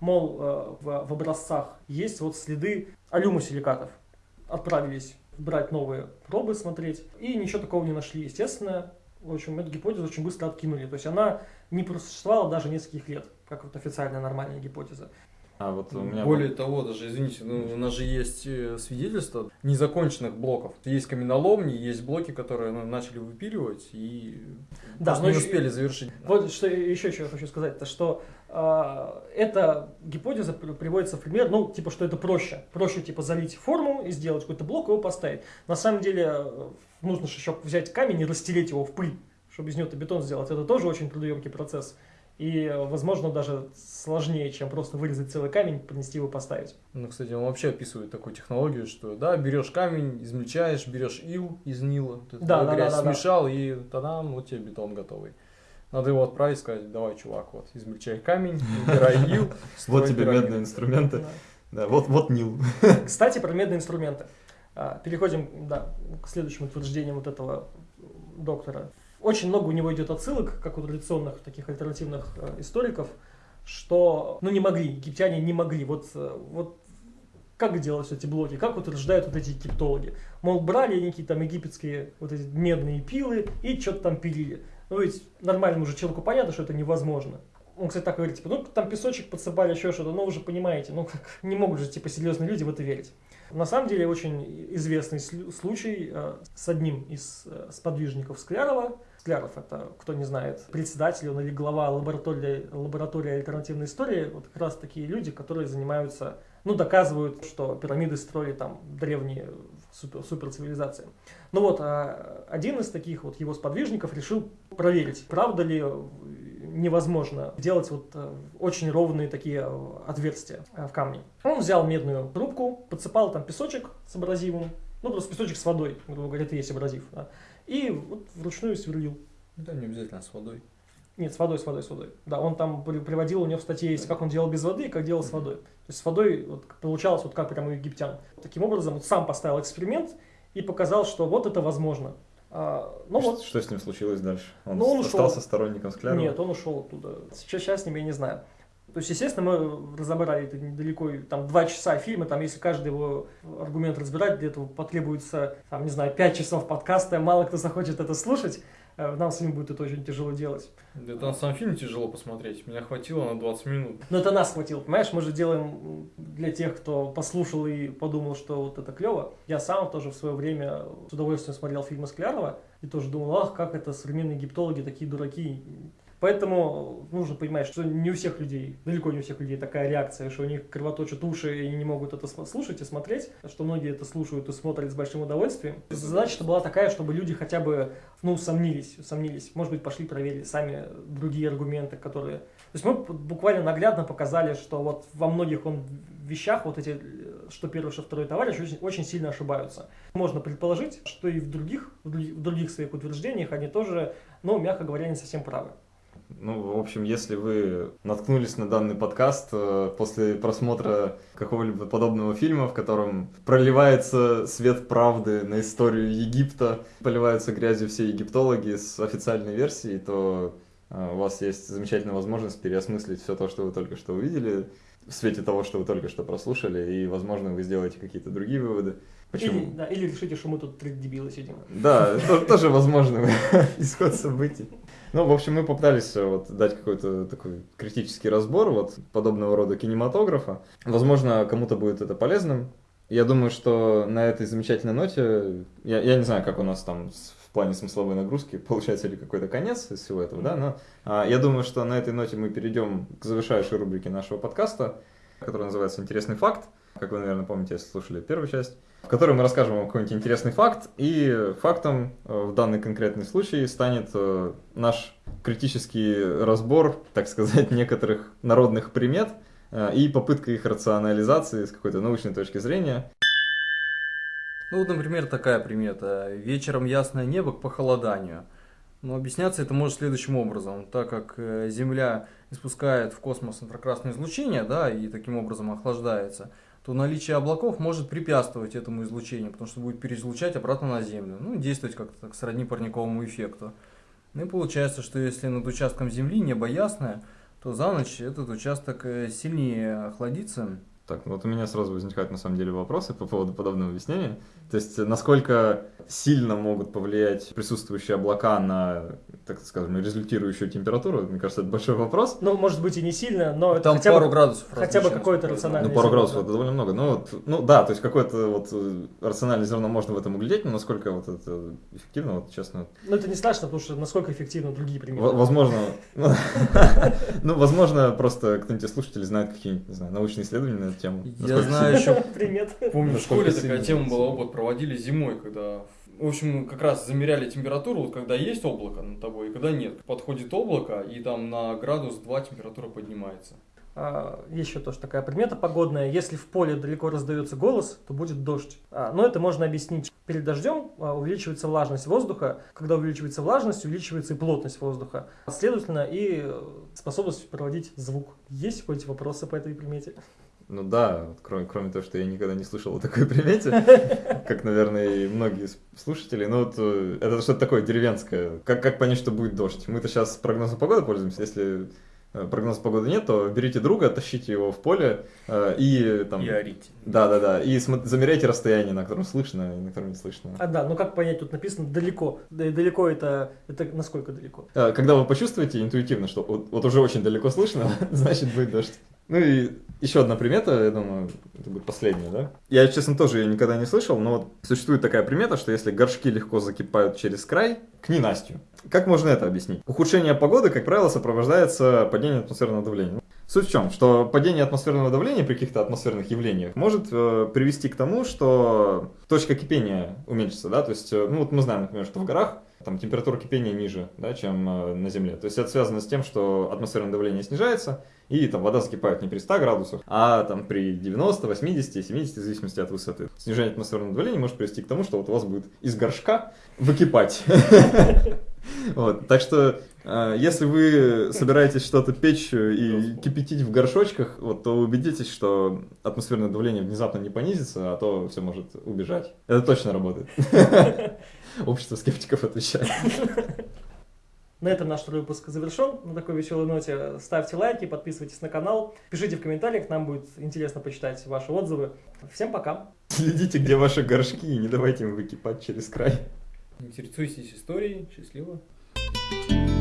мол, э, в, в образцах есть вот следы алюмосиликатов. Отправились брать новые пробы, смотреть, и ничего такого не нашли. Естественно, в общем, эту гипотезу очень быстро откинули. То есть она не просуществовала даже нескольких лет. как вот официальная нормальная гипотеза.
А вот у меня
Более того, даже, извините, ну, у нас же есть э, свидетельства незаконченных блоков. Есть каменоломни, есть блоки, которые ну, начали выпиливать и
Да, но
не
еще-
успели завершить.
Вот что еще я хочу сказать, то что э, эта гипотеза при- приводится в пример, ну, типа, что это проще. Проще, типа, залить форму и сделать какой-то блок и его поставить. На самом деле, э, нужно же еще взять камень и растереть его в пыль, чтобы из него бетон сделать. Это тоже очень трудоемкий процесс. И, возможно, даже сложнее, чем просто вырезать целый камень, принести его поставить.
Ну, кстати, он вообще описывает такую технологию, что, да, берешь камень, измельчаешь, берешь ил из нила, эту
Да, да,
грязь
да, да, да.
смешал, и тадам, вот тебе бетон готовый. Надо его отправить, сказать, давай, чувак, вот, измельчай камень, убирай ил.
Вот тебе
пирамиду».
медные инструменты.
Да.
Да, вот, вот Нил.
Кстати, про медные инструменты. А, Переходим да, к следующим утверждениям вот этого доктора. Очень много у него идет отсылок, как у традиционных таких альтернативных э, историков, что ну не могли, египтяне не могли. Вот, э, вот как делать эти блоки, как утверждают вот эти египтологи. Мол, брали некие там египетские вот эти медные пилы и что-то там пилили. Ну ведь нормальному же человеку понятно, что это невозможно. Он, кстати, так говорит, типа, ну там песочек подсыпали, еще что-то, ну вы же понимаете, ну как, не могут же, типа, серьезные люди в это верить. На самом деле, очень известный случай э, с одним из э, сподвижников Склярова. Скляров, это, кто не знает, председатель он или глава лаборатории, лаборатории альтернативной истории. Вот как раз такие люди, которые занимаются, ну, доказывают, что пирамиды строили там древние супер, суперцивилизации. Ну вот, а один из таких вот его сподвижников решил проверить, правда ли невозможно делать вот э, очень ровные такие отверстия э, в камне. Он взял медную трубку, подсыпал там песочек с абразивом, ну просто песочек с водой, грубо говоря, это есть абразив, да, и вот вручную сверлил.
Да, не обязательно с водой.
Нет, с водой, с водой, с водой. Да, он там при- приводил, у него в статье есть, как он делал без воды и как делал с водой. То есть с водой вот, получалось вот как прямо у египтян. Таким образом, вот сам поставил эксперимент и показал, что вот это возможно. А, ну
что,
вот,
что с ним случилось дальше? Он,
Ну, он
остался
ушел.
сторонником Склярова?
Нет, он ушел оттуда. Сейчас, сейчас с ним я не знаю. То есть, естественно, мы разобрали это недалеко, там два часа фильма, там если каждый его аргумент разбирать, для этого потребуется, там, не знаю, пять часов подкаста, мало кто захочет это слушать, Э, нам с ним будет это очень тяжело делать.
Это на сам фильм тяжело посмотреть. Меня хватило на 20 минут.
Но это нас хватило, понимаешь, мы же делаем для тех, кто послушал и подумал, что вот это клево. Я сам тоже в свое время с удовольствием смотрел фильмы Склярова и тоже думал, ах, как это современные египтологи такие дураки. Поэтому нужно понимать, что не у всех людей, далеко не у всех людей такая реакция, что у них кровоточат уши и не могут это слушать и смотреть, что многие это слушают и смотрят с большим удовольствием. Задача была такая, чтобы люди хотя бы, ну, усомнились, усомнились, может быть, пошли проверили сами другие аргументы, которые... То есть мы буквально наглядно показали, что вот во многих он вещах вот эти, что первый, что второй товарищ очень, очень сильно ошибаются. Можно предположить, что и в других, в други- в других своих утверждениях они тоже, ну, мягко говоря, не совсем правы.
Ну, в общем, если вы наткнулись на данный подкаст э, после просмотра какого-либо подобного фильма, в котором проливается свет правды на историю Египта, поливаются грязью все египтологи с официальной версией, то э, у вас есть замечательная возможность переосмыслить все то, что вы только что увидели, в свете того, что вы только что прослушали, и, возможно, вы сделаете какие-то другие выводы. Почему?
Или, да, или решите, что мы тут три дебила сидим.
Да, тоже возможно исход событий. Ну, в общем, мы попытались э, вот дать какой-то такой критический разбор вот подобного рода кинематографа. Возможно, кому-то будет это полезным. Я думаю, что на этой замечательной ноте, я, я не знаю, как у нас там в плане смысловой нагрузки, получается ли какой-то конец из всего этого, да, но а, я думаю, что на этой ноте мы перейдем к завершающей рубрике нашего подкаста, которая называется «Интересный факт», как вы, наверное, помните, если слушали первую часть в которой мы расскажем вам какой-нибудь интересный факт, и фактом э, в данный конкретный случай станет э, наш критический разбор, так сказать, некоторых народных примет э, и попытка их рационализации с какой-то научной точки зрения.
Ну вот, например, такая примета. Вечером ясное небо к похолоданию. Но объясняться это может следующим образом. Так как Земля испускает в космос инфракрасное излучение, да, и таким образом охлаждается, то наличие облаков может препятствовать этому излучению, потому что будет переизлучать обратно на Землю. Ну, действовать как-то так сродни парниковому эффекту. Ну и получается, что если над участком Земли небо ясное, то за ночь этот участок э, сильнее охладится,
Так, ну вот у меня сразу возникают на самом деле вопросы по поводу подобного объяснения. То есть, насколько сильно могут повлиять присутствующие облака на, так скажем, результирующую температуру, мне кажется, это большой вопрос.
Ну, может быть и не сильно, но
Там
хотя
пару
бы,
градусов.
хотя бы какое-то рациональное
Ну, пару
зерно,
градусов
да.
это довольно много. Ну, вот, ну да, то есть какое-то вот э, рациональное зерно можно в этом углядеть, но насколько вот это эффективно, вот честно,
Ну, это не страшно, потому что насколько эффективны другие примеры.
возможно, ну, возможно, просто кто-нибудь из слушателей знает какие-нибудь, не знаю, научные исследования эту тему.
Я знаю еще
Привет.
Помню, в школе такая тема была, опыт проводили зимой, когда, в общем, как раз замеряли температуру, вот когда есть облако над тобой и когда нет. Подходит облако, и там на градус 2 температура поднимается.
А, Еще тоже такая примета погодная. Если в поле далеко раздается голос, то будет дождь. А, Но это можно объяснить. Перед дождем а, увеличивается влажность воздуха. Когда увеличивается влажность, увеличивается и плотность воздуха. Следовательно, и э, способность проводить звук. Есть какие-то вопросы по этой примете?
Ну да, вот кроме, кроме того, что я никогда не слышал о такой примете, как, наверное, и многие слушатели. Ну вот э, это что-то такое деревенское. Как, как понять, что будет дождь? Мы-то сейчас прогнозом погоды пользуемся. Если э, прогноза погоды нет, то берите друга, тащите его в поле э, и там...
И орите.
Да, да, да. И замеряйте расстояние, на котором слышно и на котором не слышно.
А, да, ну как понять, тут написано далеко. Да и далеко это, это насколько далеко?
Э, Когда вы почувствуете интуитивно, что вот, вот уже очень далеко слышно, значит будет дождь. Ну и еще одна примета, я думаю, это будет последняя, да? Я, честно, тоже ее никогда не слышал, но вот существует такая примета, что если горшки легко закипают через край, к ненастью. Как можно это объяснить? Ухудшение погоды, как правило, сопровождается падением атмосферного давления. Суть в чем? Что падение атмосферного давления при каких-то атмосферных явлениях может э, привести к тому, что точка кипения уменьшится, да, то есть, э, ну вот мы знаем, например, что в горах там температура кипения ниже, да, чем э, на Земле. То есть это связано с тем, что атмосферное давление снижается, и там вода закипает не при 100 градусах, а там при 90, 80, 70, в зависимости от высоты. Снижение атмосферного давления может привести к тому, что вот у вас будет из горшка выкипать. Так что, э, если вы собираетесь что-то печь и кипятить в горшочках, то убедитесь, что атмосферное давление внезапно не понизится, а то все может убежать. Это точно работает. Общество скептиков отвечает.
На этом наш второй выпуск завершен. На такой веселой ноте ставьте лайки, подписывайтесь на канал, пишите в комментариях, нам будет интересно почитать ваши отзывы. Всем пока!
Следите, где ваши горшки, и не давайте им выкипать через край.
Интересуйтесь историей. Счастливо.
Thank